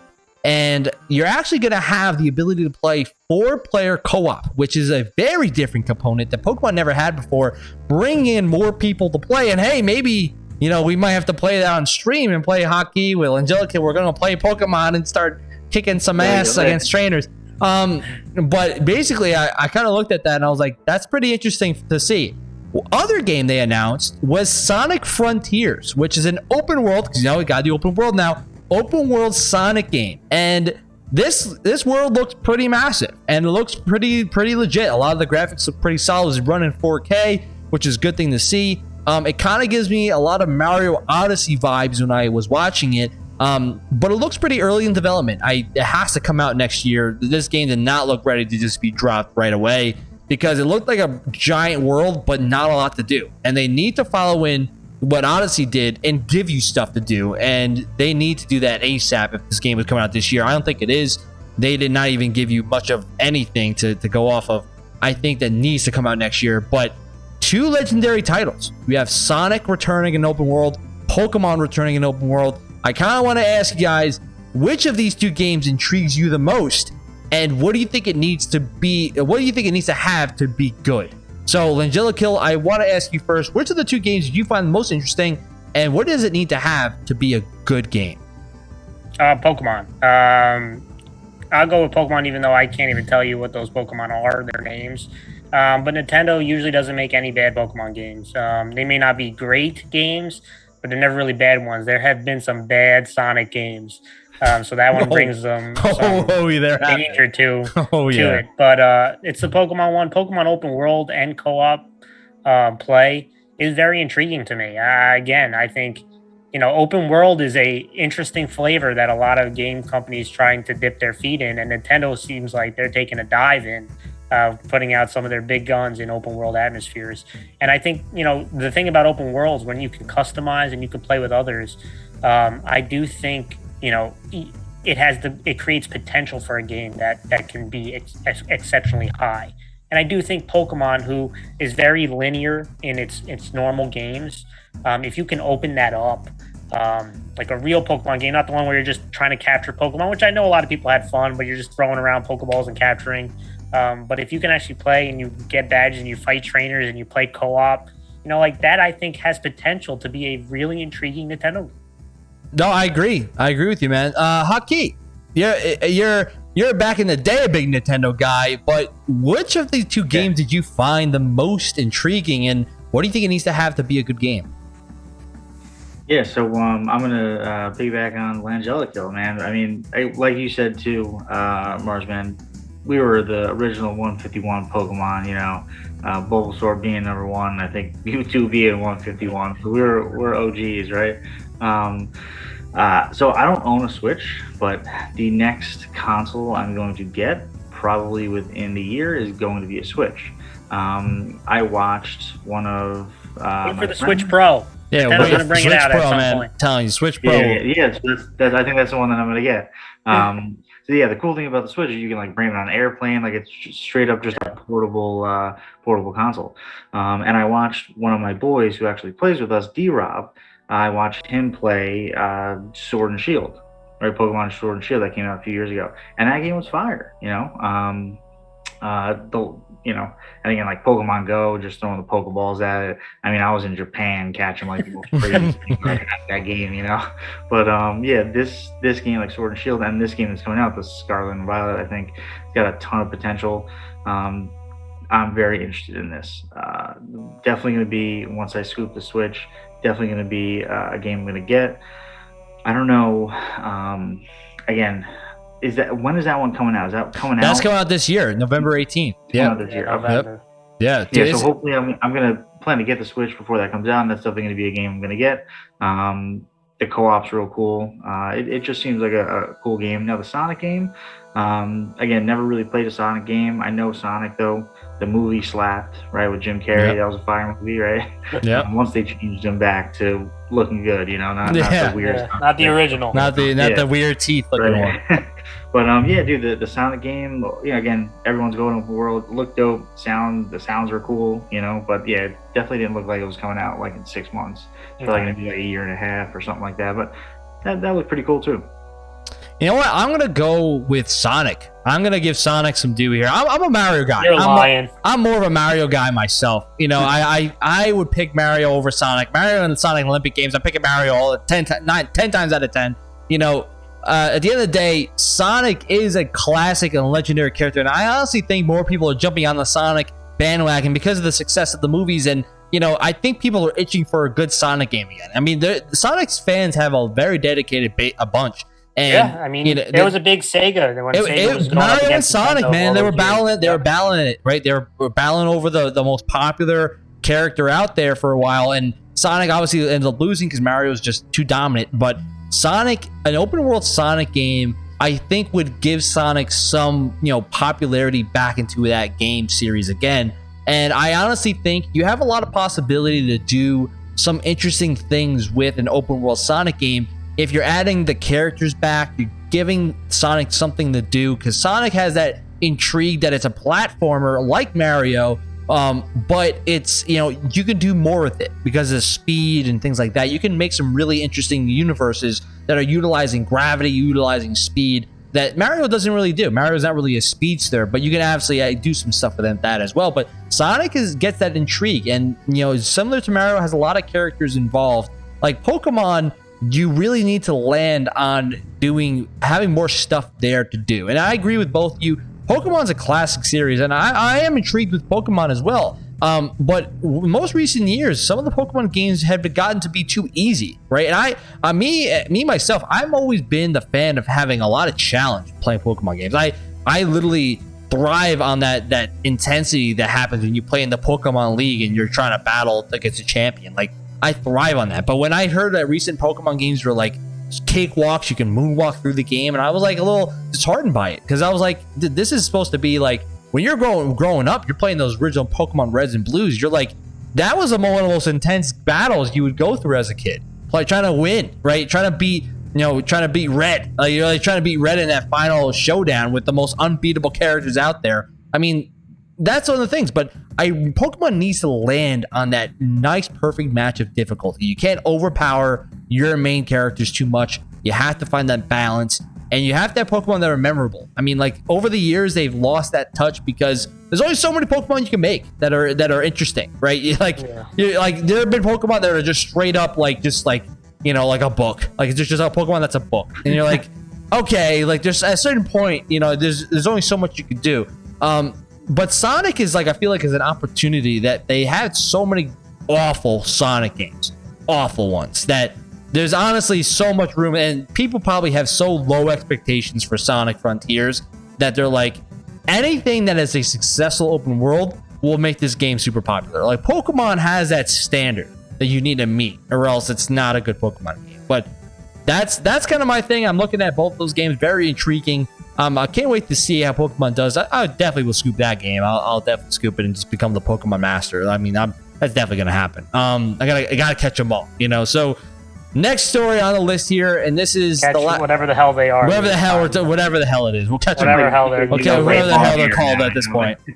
and you're actually going to have the ability to play four player co op, which is a very different component that Pokemon never had before. Bring in more people to play, and hey, maybe you know we might have to play that on stream and play Haki with Angelica. We're going to play Pokemon and start kicking some ass against trainers. Um, but basically, I, I kind of looked at that and I was like, that's pretty interesting to see. Other game they announced was Sonic Frontiers, which is an open world because you know we got the open world now. Open world Sonic game, and this this world looks pretty massive and it looks pretty pretty legit. A lot of the graphics look pretty solid. It's running 4K, which is a good thing to see. Um, it kind of gives me a lot of Mario Odyssey vibes when I was watching it. Um, but it looks pretty early in development. I it has to come out next year. This game did not look ready to just be dropped right away because it looked like a giant world, but not a lot to do. And they need to follow in what Odyssey did and give you stuff to do. And they need to do that ASAP if this game is coming out this year. I don't think it is. They did not even give you much of anything to, to go off of. I think that needs to come out next year. But two legendary titles. We have Sonic returning in open world, Pokemon returning in open world. I kind of want to ask you guys which of these two games intrigues you the most, and what do you think it needs to be? What do you think it needs to have to be good? So, Langella Kill. I want to ask you first: which of the two games do you find most interesting, and what does it need to have to be a good game? Uh, Pokemon. Um, I'll go with Pokemon, even though I can't even tell you what those Pokemon are, their names. Um, but Nintendo usually doesn't make any bad Pokemon games. Um, they may not be great games, but they're never really bad ones. There have been some bad Sonic games, um, so that one Oh. brings them Oh, some oh, there. danger too Oh to yeah. it. But uh, it's the Pokemon one. Pokemon open world and co-op uh, play is very intriguing to me. Uh, again, I think you know open world is a interesting flavor that a lot of game companies trying to dip their feet in, and Nintendo seems like they're taking a dive in. Uh, putting out some of their big guns in open world atmospheres, and I think you know the thing about open worlds when you can customize and you can play with others. Um, I do think you know it has the it creates potential for a game that that can be ex- ex- exceptionally high. And I do think Pokemon, who is very linear in its its normal games, um, if you can open that up um, like a real Pokemon game, not the one where you're just trying to capture Pokemon, which I know a lot of people had fun, but you're just throwing around Pokeballs and capturing. Um, but if you can actually play and you get badges and you fight trainers and you play co-op, you know, like that, I think has potential to be a really intriguing Nintendo. No, I agree. I agree with you, man. Uh, Haki, you're you're you're back in the day a big Nintendo guy, but which of these two games did you find the most intriguing, and what do you think it needs to have to be a good game? Yeah, so um, I'm gonna uh, piggyback on Langella Kill, man. I mean, I, like you said too, uh, Marsman, we were the original 151 Pokemon. You know, uh, Bulbasaur being number one, I think Mewtwo being 151. So we were we're OGs, right? Um, uh, so I don't own a Switch, but the next console I'm going to get, probably within the year, is going to be a Switch. Um, I watched one of uh, Wait for the Switch Pro. Yeah, Nintendo's gonna bring it Switch out at Pro, some man. point. Telling you, Switch Pro. Yeah, yeah, yeah. So that's, that's, I think that's the one that I'm gonna get. Um, so yeah, the cool thing about the Switch is you can like bring it on an airplane, like it's straight up just a portable, uh, portable console. Um, and I watched one of my boys who actually plays with us, D Rob. I watched him play uh, Sword and Shield, right? Pokemon Sword and Shield that came out a few years ago, and that game was fire. You know, um, uh, the you know, and again like Pokemon Go, just throwing the Pokeballs at it. I mean, I was in Japan catching like the most crazy that game, you know. But um, yeah, this this game like Sword and Shield, and this game that's coming out, the Scarlet and Violet, I think, it's got a ton of potential. Um, I'm very interested in this. Uh, definitely going to be once I scoop the Switch. Definitely going to be uh, a game I'm going to get. I don't know. Um, again, is that when is that one coming out? Is that coming That's out? That's coming out this year, November 18th. Yeah, this year. Okay. November. yeah. dude, Yeah, so hopefully I'm, I'm gonna plan to get the Switch before that comes out, and that's definitely gonna be a game I'm gonna get. Um, the co-op's real cool. Uh, it, it just seems like a, a cool game. Now the Sonic game, um, again, never really played a Sonic game. I know Sonic though. The movie slapped right with Jim Carrey. Yep. That was a fire movie, right? yeah. Once they changed him back to looking good, you know, not, not the weird. Yeah, not the original. Not the not Yeah. the weird teeth looking one. Right. but um, yeah, dude, the, the Sonic game, you know, again, everyone's going over the world. Looked dope. Sound, the sounds were cool, you know. But yeah, it definitely didn't look like it was coming out like in six months. It's probably gonna be like a year and a half or something like that. But that that looked pretty cool too. You know what? I'm gonna go with Sonic. I'm gonna give Sonic some due here. I'm, I'm a Mario guy. You're I'm, lying. I'm more of a Mario guy myself. You know, I, I I would pick Mario over Sonic. Mario in the Sonic Olympic Games, I'm picking Mario all 10, ti- nine, 10 times out of 10. You know, uh, at the end of the day, Sonic is a classic and legendary character. And I honestly think more people are jumping on the Sonic bandwagon because of the success of the movies. And, you know, I think people are itching for a good Sonic game again. I mean, Sonic's fans have a very dedicated ba- a bunch. And, yeah, I mean, you know, there they- was a big Sega when it, Sega it- was Mario and Sonic, Nintendo man, they were battling. They were battling it, right? They were, were battling over the the most popular character out there for a while, and Sonic obviously ended up losing because Mario was just too dominant. But Sonic, an open world Sonic game, I think would give Sonic some you know popularity back into that game series again. And I honestly think you have a lot of possibility to do some interesting things with an open world Sonic game if you're adding the characters back, you're giving Sonic something to do because Sonic has that intrigue that it's a platformer like Mario, um, but it's you know you can do more with it because of speed and things like that. You can make some really interesting universes that are utilizing gravity, utilizing speed that Mario doesn't really do. Mario's not really a speedster, but you can absolutely uh, do some stuff with that as well. But Sonic is gets that intrigue, and you know similar to Mario, has a lot of characters involved. Like Pokemon, you really need to land on doing having more stuff there to do. And I agree with both you. Pokemon's a classic series, and I, I am intrigued with Pokemon as well. Um, but most recent years, some of the Pokemon games have gotten to be too easy, right? And I, uh, me, uh, me myself, I've always been the fan of having a lot of challenge playing Pokemon games. I, I literally thrive on that that intensity that happens when you play in the Pokemon League and you're trying to battle against a champion. Like I thrive on that. But when I heard that recent Pokemon games were like cakewalks, you can moonwalk through the game, and I was like a little disheartened by it because I was like, this is supposed to be like when you're growing growing up, you're playing those original Pokemon Reds and Blues. You're like, that was one of the most intense battles you would go through as a kid, like trying to win, right? Trying to beat. You know, trying to beat Red. Like you're like trying to beat Red in that final showdown with the most unbeatable characters out there. I mean, that's one of the things. But I Pokemon needs to land on that nice, perfect match of difficulty. You can't overpower your main characters too much. You have to find that balance and you have to have Pokemon that are memorable. I mean, like over the years, they've lost that touch because there's only so many Pokemon you can make that are that are interesting, right? Like, yeah. like there have been Pokemon that are just straight up like just like you know like a book, like it's just, just a Pokemon that's a book, and you're like, okay, like there's at a certain point, you know, there's there's only so much you can do. Um, but Sonic is like I feel like is an opportunity that they had so many awful Sonic games, awful ones that there's honestly so much room, and people probably have so low expectations for Sonic Frontiers that they're like, anything that is a successful open world will make this game super popular. Like Pokemon has that standard that you need to meet, or else it's not a good Pokemon game. But that's that's kind of my thing. I'm looking at both those games, very intriguing. Um, I can't wait to see how Pokemon does. I, I definitely will scoop that game. I'll, I'll, definitely scoop it and just become the Pokemon master. I mean, I'm that's definitely gonna happen. Um, I gotta I gotta catch them all, you know. So Next story on the list here, and this is the la- whatever the hell they are. Whatever the hell, t- whatever the hell it is, we'll catch whatever them. Hell they're, okay, whatever the hell they're called at this point.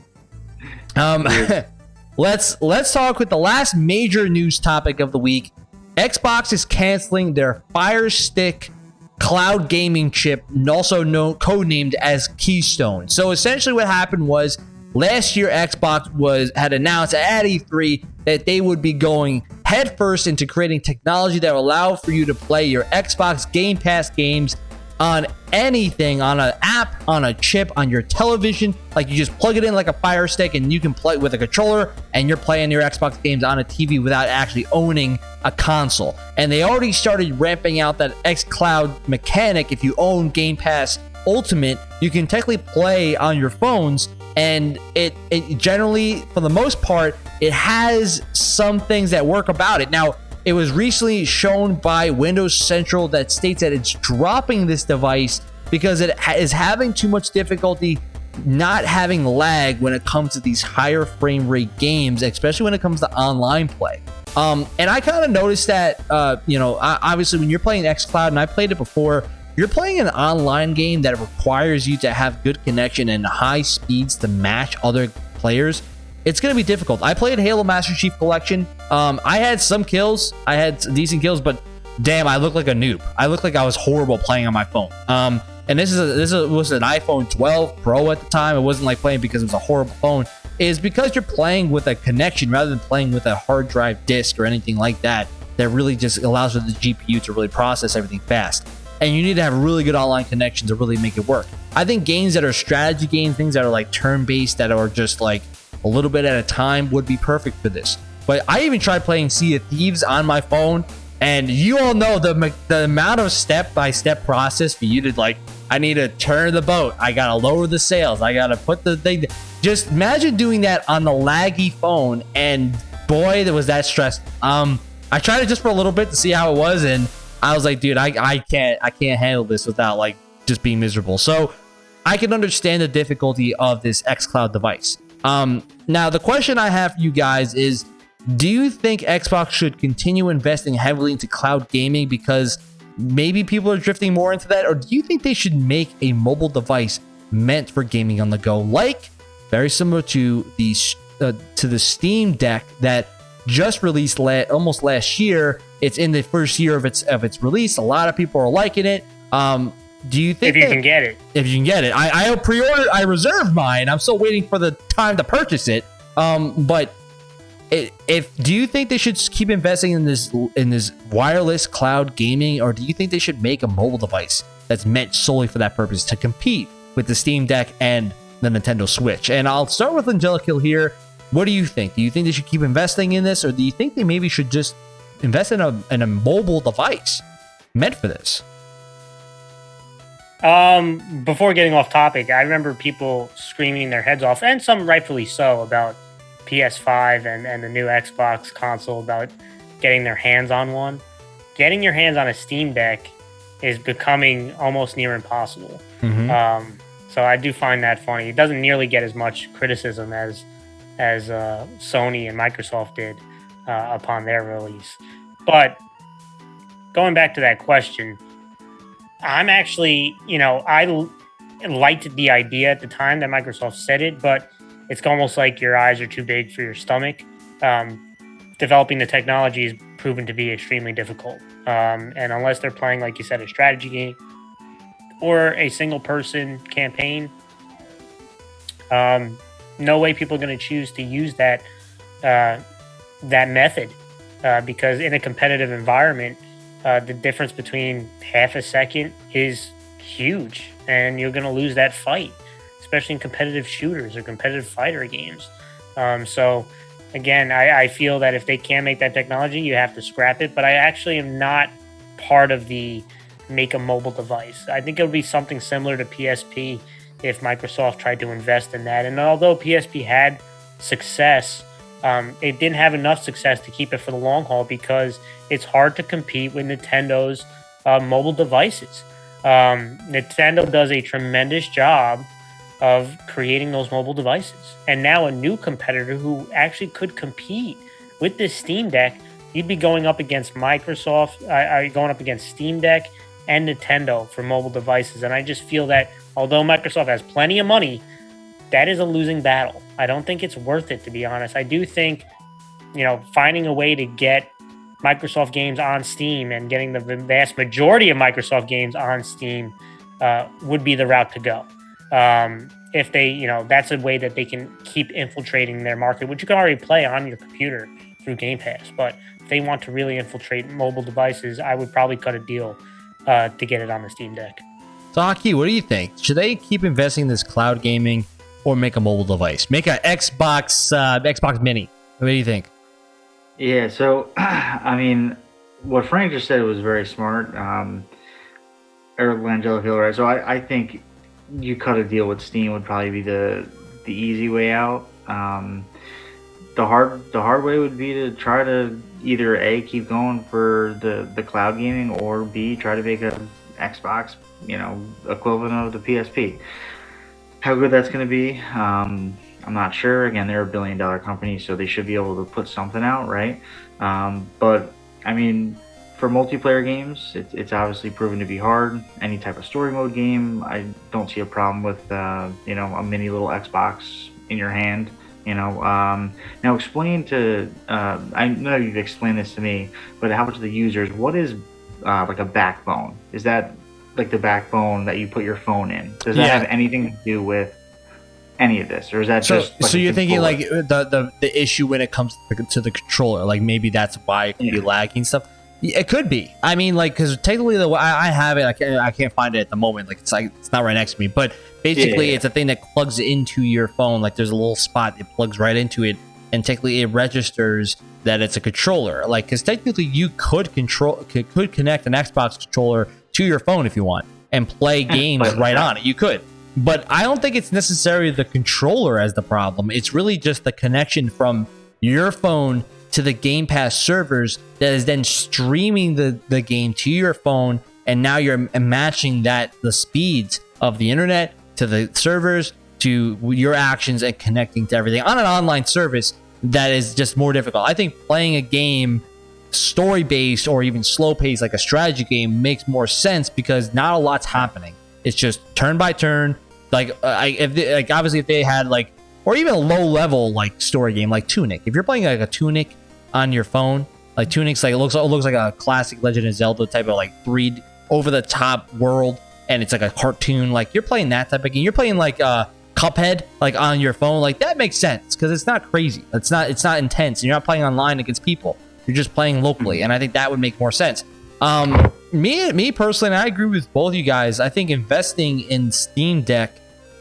Um, let's let's talk with the last major news topic of the week. Xbox is canceling their Fire Stick cloud gaming chip, also known codenamed as Keystone. So essentially, what happened was last year Xbox was had announced at E3 that they would be going headfirst into creating technology that will allow for you to play your Xbox Game Pass games on anything, on an app, on a chip, on your television. Like you just plug it in like a Fire Stick and you can play with a controller and you're playing your Xbox games on a TV without actually owning a console. And they already started ramping out that xCloud mechanic. If you own Game Pass Ultimate, you can technically play on your phones and it, it generally for the most part it has some things that work about it. Now it was recently shown by windows central that states that it's dropping this device because it is having too much difficulty not having lag when it comes to these higher frame rate games especially when it comes to online play. Um, and i kind of noticed that uh, you know obviously when you're playing xcloud and i played it before you're playing an online game that requires you to have good connection and high speeds to match other players, it's going to be difficult. I played Halo Master Chief Collection. Um, I had some kills. I had decent kills, but damn, I look like a noob. I look like I was horrible playing on my phone. Um, and this is a, this was an iPhone 12 Pro at the time. It wasn't like playing because it was a horrible phone. Is because you're playing with a connection rather than playing with a hard drive disk or anything like that. That really just allows for the GPU to really process everything fast and you need to have really good online connection to really make it work. I think games that are strategy games, things that are like turn based, that are just like a little bit at a time, would be perfect for this. But I even tried playing Sea of Thieves on my phone, and you all know the the amount of step by step process for you to like. I need to turn the boat. I gotta lower the sails. I gotta put the thing. Just imagine doing that on the laggy phone, and boy, that was that stressful. Um, I tried it just for a little bit to see how it was, and I was like, dude, I, I can't I can't handle this without like just being miserable. So I can understand the difficulty of this xCloud device. Um, now the question I have for you guys is, do you think Xbox should continue investing heavily into cloud gaming because maybe people are drifting more into that, or do you think they should make a mobile device meant for gaming on the go, like very similar to the uh, to the Steam Deck that just released la- almost last year. It's in the first year of its of its release. A lot of people are liking it. Um, do you think if you that, can get it? If you can get it, I, I pre-ordered. I reserved mine. I'm still waiting for the time to purchase it. Um, but it, if do you think they should keep investing in this in this wireless cloud gaming, or do you think they should make a mobile device that's meant solely for that purpose to compete with the Steam Deck and the Nintendo Switch? And I'll start with Angelica here. What do you think? Do you think they should keep investing in this, or do you think they maybe should just invest in a in a mobile device meant for this? Um, before getting off topic, I remember people screaming their heads off, and some rightfully so, about PS5 and, and the new Xbox console about getting their hands on one. Getting your hands on a Steam Deck is becoming almost near impossible. Mm-hmm. Um, so I do find that funny. It doesn't nearly get as much criticism as as uh, Sony and Microsoft did uh, upon their release. But going back to that question, I'm actually, you know, I liked the idea at the time that Microsoft said it, but it's almost like your eyes are too big for your stomach. Um, developing the technology has proven to be extremely difficult. Um, and unless they're playing, like you said, a strategy game or a single person campaign, um, no way people are going to choose to use that uh, that method uh, because in a competitive environment, uh, the difference between half a second is huge, and you're going to lose that fight, especially in competitive shooters or competitive fighter games. Um, so, again, I, I feel that if they can't make that technology, you have to scrap it. But I actually am not part of the make a mobile device. I think it would be something similar to PSP if Microsoft tried to invest in that. And although PSP had success, um, it didn't have enough success to keep it for the long haul because it's hard to compete with Nintendo's uh, mobile devices. Um, Nintendo does a tremendous job of creating those mobile devices. And now a new competitor who actually could compete with this Steam Deck, you'd be going up against Microsoft, uh, uh going up against Steam Deck and Nintendo for mobile devices. And I just feel that although Microsoft has plenty of money, that is a losing battle. I don't think it's worth it, to be honest. I do think, you know, finding a way to get Microsoft games on Steam and getting the vast majority of Microsoft games on Steam uh, would be the route to go. Um, if they, you know, that's a way that they can keep infiltrating their market, which you can already play on your computer through Game Pass. But if they want to really infiltrate mobile devices, I would probably cut a deal uh, to get it on the Steam Deck. So, Haki, what do you think? Should they keep investing in this cloud gaming or make a mobile device? Make an Xbox uh, Xbox Mini. What do you think? Yeah, so I mean, what Frank just said was very smart. Um, Eric Langella right. So I, I think you cut a deal with Steam would probably be the the easy way out. Um, the hard the hard way would be to try to either a keep going for the the cloud gaming or b try to make a Xbox you know equivalent of the PSP. How good that's going to be, um, I'm not sure. Again, they're a billion dollar company, so they should be able to put something out, right? Um, but I mean, for multiplayer games, it, it's obviously proven to be hard. Any type of story mode game, I don't see a problem with, uh, you know, a mini little Xbox in your hand. You know, um, now explain to, uh, I know you've explained this to me, but how much of the users, what is uh, like a backbone? Is that like the backbone that you put your phone in. Does that yeah. have anything to do with any of this, or is that so, just? Like so you're thinking like the, the the issue when it comes to the, to the controller, like maybe that's why it could yeah. be lagging stuff. It could be. I mean, like, because technically, the way I, I have it, I can't, I can't find it at the moment. Like, it's like it's not right next to me. But basically, yeah. it's a thing that plugs into your phone. Like, there's a little spot it plugs right into it, and technically, it registers that it's a controller. Like, because technically, you could control could, could connect an Xbox controller to your phone if you want and play games right on it. You could. But I don't think it's necessarily the controller as the problem. It's really just the connection from your phone to the Game Pass servers that is then streaming the, the game to your phone. And now you're matching that, the speeds of the internet to the servers to your actions and connecting to everything on an online service that is just more difficult. I think playing a game story based or even slow paced like a strategy game makes more sense because not a lot's happening. It's just turn by turn. Like, I, if they, like obviously if they had like or even a low level like story game like Tunic. If you're playing like a Tunic on your phone, like Tunic's like it looks it looks like a classic Legend of Zelda type of like three over the top world, and it's like a cartoon. Like you're playing that type of game. You're playing like uh Cuphead like on your phone. Like that makes sense because it's not crazy. It's not it's not intense. And you're not playing online against people. You're just playing locally, mm-hmm. and I think that would make more sense. Um, me, me personally, I agree with both you guys. I think investing in Steam Deck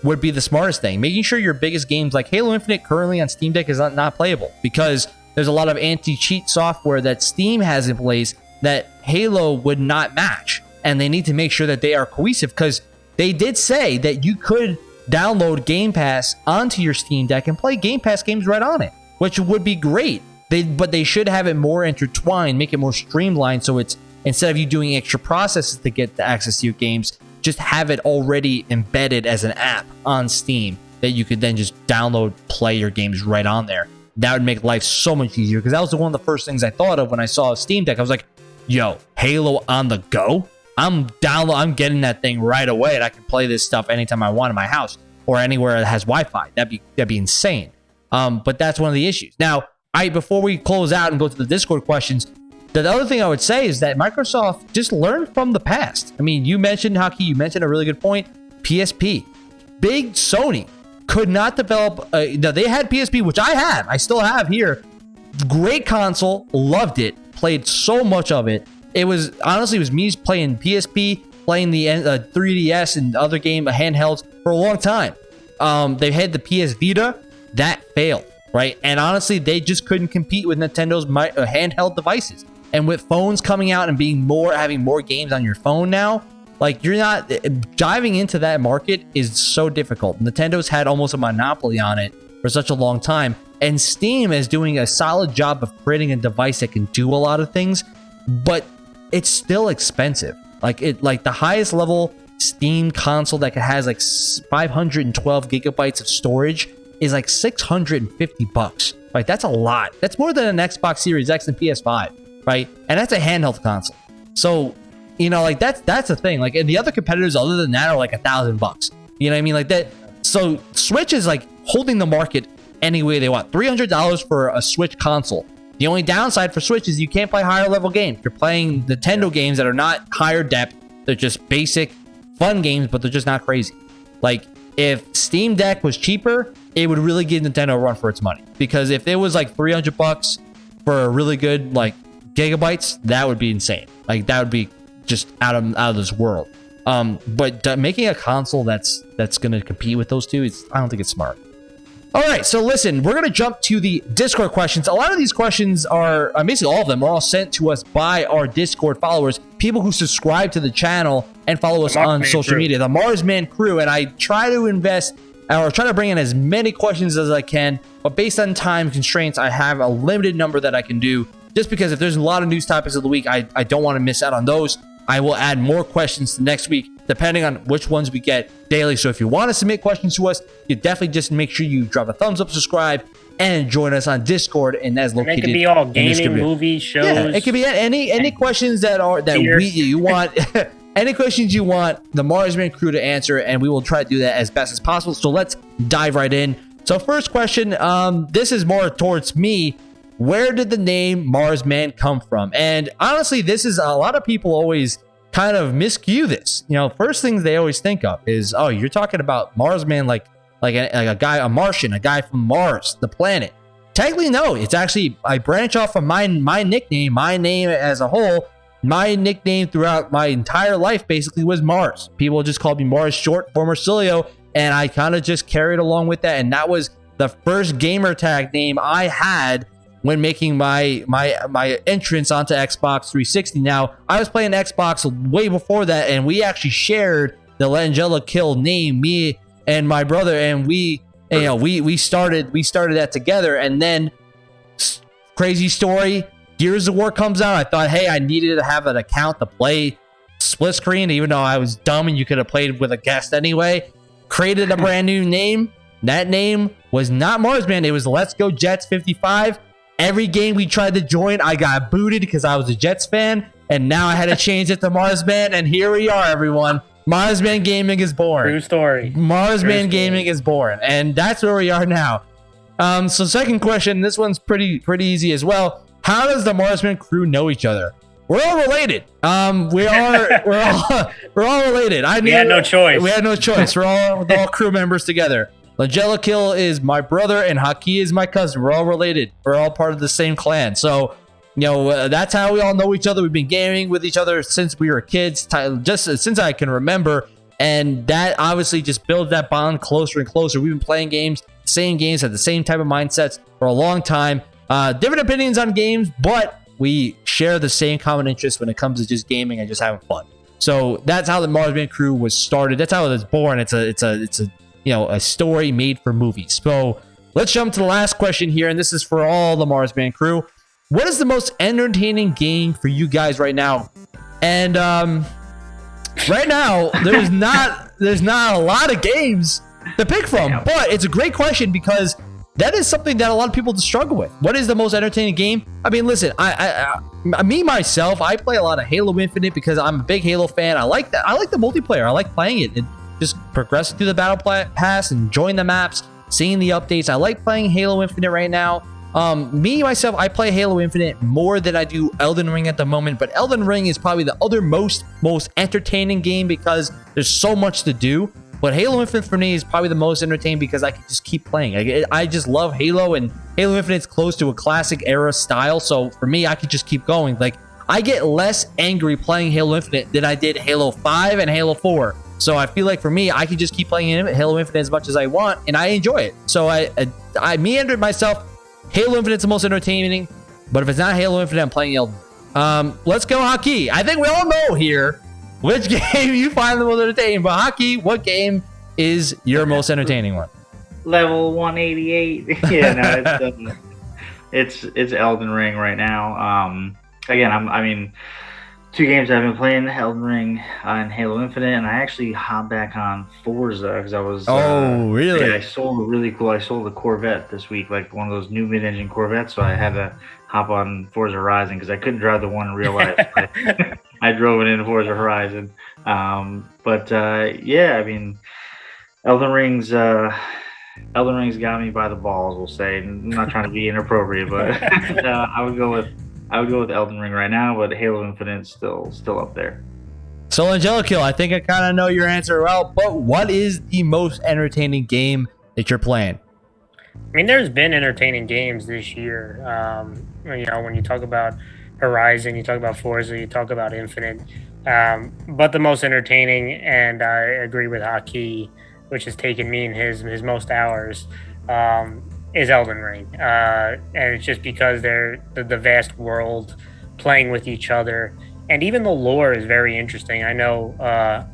would be the smartest thing. Making sure your biggest games like Halo Infinite currently on Steam Deck is not, not playable because there's a lot of anti-cheat software that Steam has in place that Halo would not match, and they need to make sure that they are cohesive because they did say that you could download Game Pass onto your Steam Deck and play Game Pass games right on it, which would be great. They but they should have it more intertwined, make it more streamlined so it's instead of you doing extra processes to get the access to your games, just have it already embedded as an app on Steam that you could then just download, play your games right on there. That would make life so much easier because that was one of the first things I thought of when I saw a Steam Deck. I was like, yo, Halo on the go? I'm download I'm getting that thing right away and I can play this stuff anytime I want in my house or anywhere that has Wi-Fi. That'd be that'd be insane. Um, but that's one of the issues. Now, I before we close out and go to the Discord questions, the other thing I would say is that Microsoft just learned from the past. I mean, you mentioned Haki, you mentioned a really good point. PSP, big Sony could not develop. A, now they had PSP, which I have, I still have here. Great console, loved it, played so much of it. It was honestly, it was me playing PSP, playing the uh, 3DS and other game handhelds for a long time. Um, they had the PS Vita, that failed, right? And honestly, they just couldn't compete with Nintendo's my, uh, handheld devices. And with phones coming out and being more, having more games on your phone now, like you're not diving into that market is so difficult. Nintendo's had almost a monopoly on it for such a long time. And Steam is doing a solid job of creating a device that can do a lot of things, but it's still expensive. Like it, like the highest level Steam console that has like 512 gigabytes of storage is like 650 bucks. Right, that's a lot. That's more than an Xbox Series X and PS5, right? And that's a handheld console. So, you know, like that's that's the thing. Like, and the other competitors other than that are like a thousand bucks. You know what I mean? Like that. So Switch is like holding the market any way they want. $300 for a Switch console. The only downside for Switch is you can't play higher level games. You're playing Nintendo games that are not higher depth. They're just basic, fun games, but they're just not crazy. Like, if Steam Deck was cheaper, it would really give Nintendo a run for its money. Because if it was like 300 bucks for a really good, like, gigabytes, that would be insane. Like, that would be just out of out of this world. Um, but making a console that's that's going to compete with those two, is, I don't think it's smart. All right, so listen, we're going to jump to the Discord questions. A lot of these questions are, uh, basically all of them, are all sent to us by our Discord followers, people who subscribe to the channel and follow us on social crew. media, the Marsman crew. And I try to invest or try to bring in as many questions as I can, but based on time constraints, I have a limited number that I can do. Just because if there's a lot of news topics of the week, I, I don't want to miss out on those. I will add more questions to next week, depending on which ones we get daily. So if you want to submit questions to us, you definitely just make sure you drop a thumbs up, subscribe, and join us on Discord. And that's located. And it could be all gaming, movies, shows. Yeah, it could be any any questions that are that we you want. any questions you want the Marsman crew to answer, and we will try to do that as best as possible. So let's dive right in. So first question, um, this is more towards me where did the name Marsman come from? And honestly, this is a lot of people always kind of miscue this. You know, first things they always think of is, oh, you're talking about Marsman like like a, like a guy, a Martian, a guy from Mars, the planet. Technically, no. It's actually I branch off from my my nickname, my name as a whole. My nickname throughout my entire life basically was Mars. People just called me Mars short for Marsilio, and I kind of just carried along with that. And that was the first gamer tag name I had when making my my my entrance onto Xbox 360. Now, I was playing Xbox way before that, and we actually shared the Langella Kill name, me and my brother, and we you know we we started we started that together, and then crazy story. Gears of War comes out. I thought, hey, I needed to have an account to play split screen, even though I was dumb and you could have played with a guest anyway. Created a brand new name. That name was not Marsman. It was Let's Go Jets 55 Every game we tried to join, I got booted because I was a Jets fan, and now I had to change it to Marsman, and here we are, everyone. Marsman Gaming is born. True story. Marsman Gaming is born, and that's where we are now. Um, so second question, this one's pretty pretty easy as well. How does the Marsman crew know each other? We're all related. Um, we are we're all we're all related. I knew, we had no choice. We had no choice. We're all all crew members together. Langella Kill is my brother and Haki is my cousin. We're all related. We're all part of the same clan. So, you know, uh, that's how we all know each other. We've been gaming with each other since we were kids, just since I can remember. And that obviously just builds that bond closer and closer. We've been playing games, same games, had the same type of mindsets for a long time. Uh, different opinions on games, but we share the same common interest when it comes to just gaming and just having fun. So that's how the Marsman crew was started. That's how it was born. It's a it's a it's a you know, a story made for movies. So let's jump to the last question here, and this is for all the Mars Marsman crew. What is the most entertaining game for you guys right now? And um, right now, there's not there's not a lot of games to pick from, but it's a great question because that is something that a lot of people struggle with. What is the most entertaining game? I mean, listen, I, I, I, me myself, I play a lot of Halo Infinite because I'm a big Halo fan. I like that. I like the multiplayer. I like playing it. it just progressing through the battle pass, enjoying the maps, seeing the updates. I like playing Halo Infinite right now. Um, me myself, I play Halo Infinite more than I do Elden Ring at the moment, but Elden Ring is probably the other most most entertaining game because there's so much to do. But Halo Infinite for me is probably the most entertaining because I can just keep playing. I, I just love Halo, and Halo Infinite's close to a classic era style. So for me, I could just keep going. Like I get less angry playing Halo Infinite than I did Halo 5 and Halo 4. So I feel like for me, I can just keep playing Halo Infinite as much as I want, and I enjoy it. So I I, I meandered myself. Halo Infinite's the most entertaining, but if it's not Halo Infinite, I'm playing Elden. Um, let's go Haki. I think we all know here which game you find the most entertaining. But Haki, what game is your most entertaining one? Level 188. yeah, no, it's, uh, it's it's Elden Ring right now. Um, again, I'm, I mean, two games I've been playing: Elden Ring uh, and Halo Infinite, and I actually hopped back on Forza because I was. Oh, uh, really? Yeah, I sold a really cool. I sold a Corvette this week, like one of those new mid-engine Corvettes. So I had to hop on Forza Horizon because I couldn't drive the one in real life. I, I, drove it in Forza Horizon. Um, but uh, yeah, I mean, Elden Ring's. Uh, Elden Ring's got me by the balls. We'll say. I'm not trying to be inappropriate, but uh, I would go with I would go with Elden Ring right now, but Halo Infinite still still up there. So Angelikill, I think I kind of know your answer well, but what is the most entertaining game that you're playing? I mean, there's been entertaining games this year. Um, you know, when you talk about Horizon, you talk about Forza, you talk about Infinite. Um, but the most entertaining, and I agree with Haki, which has taken me in his his most hours, um, is Elden Ring, uh, and it's just because they're the, the, vast world playing with each other, and even the lore is very interesting. I know uh,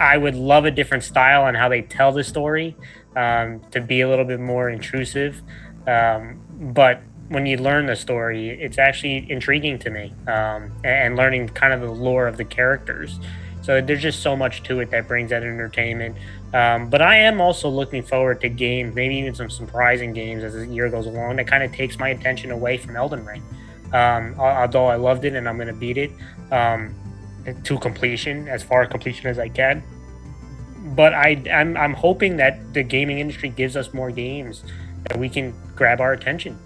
I would love a different style on how they tell the story um, to be a little bit more intrusive, um, but when you learn the story, it's actually intriguing to me, um, and learning kind of the lore of the characters. So there's just so much to it that brings that entertainment. Um, but I am also looking forward to games, maybe even some surprising games as the year goes along that kind of takes my attention away from Elden Ring. Um, although I loved it and I'm going to beat it um, to completion, as far completion as I can. But I, I'm, I'm hoping that the gaming industry gives us more games that we can grab our attention.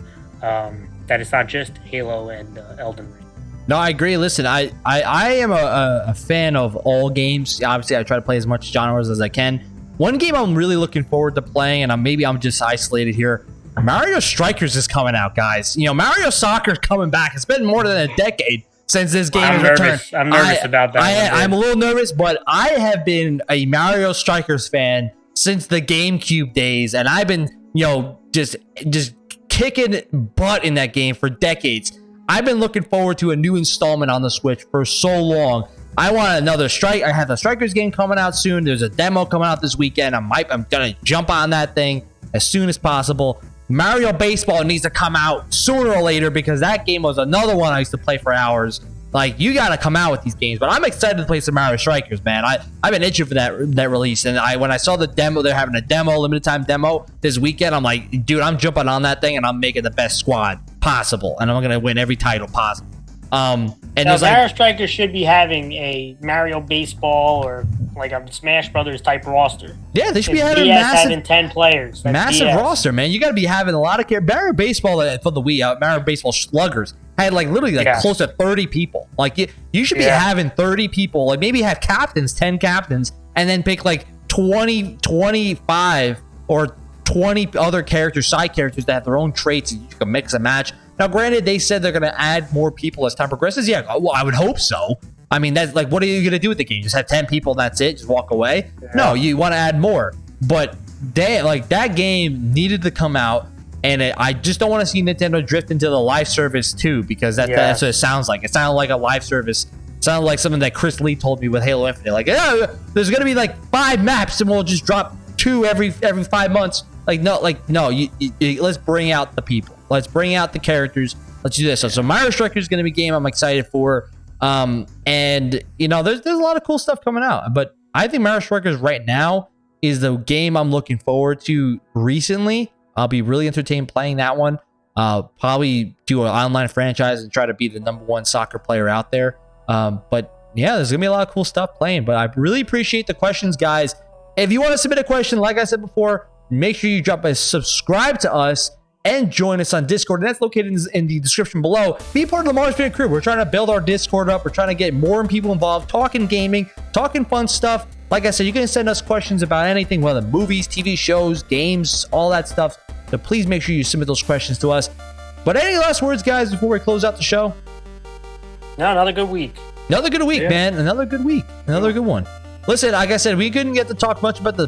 Um, that it's not just Halo and uh, Elden Ring. No, I agree. Listen, I I, I am a, a, fan of all games. Obviously, I try to play as much genres as I can. One game I'm really looking forward to playing, and I'm, maybe I'm just isolated here. Mario Strikers is coming out, guys. You know, Mario Soccer is coming back. It's been more than a decade since this game I'm has nervous. returned. I'm nervous I, about that. I, I'm a little nervous, but I have been a Mario Strikers fan since the GameCube days, and I've been, you know, just just kicking butt in that game for decades. I've been looking forward to a new installment on the Switch for so long. I want another strike. I have the Strikers game coming out soon. There's a demo coming out this weekend. I might, I'm gonna jump on that thing as soon as possible. Mario Baseball needs to come out sooner or later because that game was another one I used to play for hours. Like you got to come out with these games, but I'm excited to play some Mario Strikers, man. I I've been itching for that that release, and I when I saw the demo, they're having a demo, limited time demo this weekend. I'm like, dude, I'm jumping on that thing, and I'm making the best squad possible, and I'm gonna win every title possible. Um, and now, Mario like, Strikers should be having a Mario Baseball or like a Smash Brothers type roster. Yeah, they should be having massive, having ten players. That's massive DS. roster, man. You got to be having a lot of care. Mario Baseball uh, for the Wii, uh, Mario Baseball Sluggers had like literally like yeah. close to thirty people. Like you, you should be yeah. having thirty people. Like maybe have captains, ten captains, and then pick like 20, 25 or 20 other characters, side characters that have their own traits and you can mix and match. Now, granted, they said they're going to add more people as time progresses. Yeah, well, I would hope so. I mean, that's like, what are you going to do with the game? Just have 10 people and that's it? Just walk away? Yeah. No, you want to add more. But they, like that game needed to come out. And it, I just don't want to see Nintendo drift into the live service too, because that, yeah. that's what it sounds like. It sounded like a live service. It sounded like something that Chris Lee told me with Halo Infinite. Like, yeah, there's going to be like five maps and we'll just drop two every every five months. Like, no, like, no, you, you, let's bring out the people. Let's bring out the characters. Let's do this. So, so Mario Strikers is going to be a game I'm excited for. Um, and you know, there's there's a lot of cool stuff coming out. But I think Mario Strikers right now is the game I'm looking forward to recently. I'll be really entertained playing that one. Uh, probably do an online franchise and try to be the number one soccer player out there. Um, but yeah, there's gonna be a lot of cool stuff playing. But I really appreciate the questions, guys. If you want to submit a question, like I said before, make sure you drop a subscribe to us and join us on Discord. And that's located in, the description below. Be part of the Marsman crew. We're trying to build our Discord up. We're trying to get more people involved, talking gaming, talking fun stuff. Like I said, you can send us questions about anything, whether movies, TV shows, games, all that stuff. So please make sure you submit those questions to us. But any last words, guys, before we close out the show? No, another good week. Another good week, Yeah. man. Another good week. Another good one. Listen, like I said, we couldn't get to talk much about the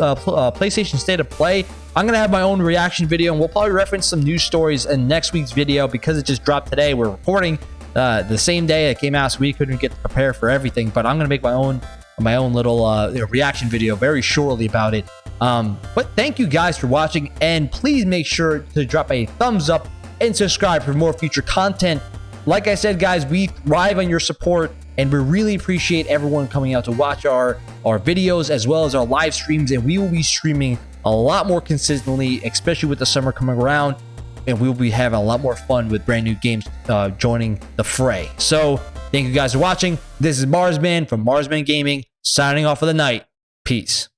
uh, uh, PlayStation State of Play. I'm gonna have my own reaction video, and we'll probably reference some news stories in next week's video because it just dropped today. We're recording uh, the same day it came out, so we couldn't get to prepare for everything. But I'm gonna make my own my own little uh, reaction video very shortly about it. Um, but thank you guys for watching, and please make sure to drop a thumbs up and subscribe for more future content. Like I said, guys, we thrive on your support, and we really appreciate everyone coming out to watch our our videos as well as our live streams. And we will be streaming a lot more consistently, especially with the summer coming around. And we will be having a lot more fun with brand new games uh, joining the fray. So, thank you guys for watching. This is Marsman from Marsman Gaming, signing off for the night. Peace.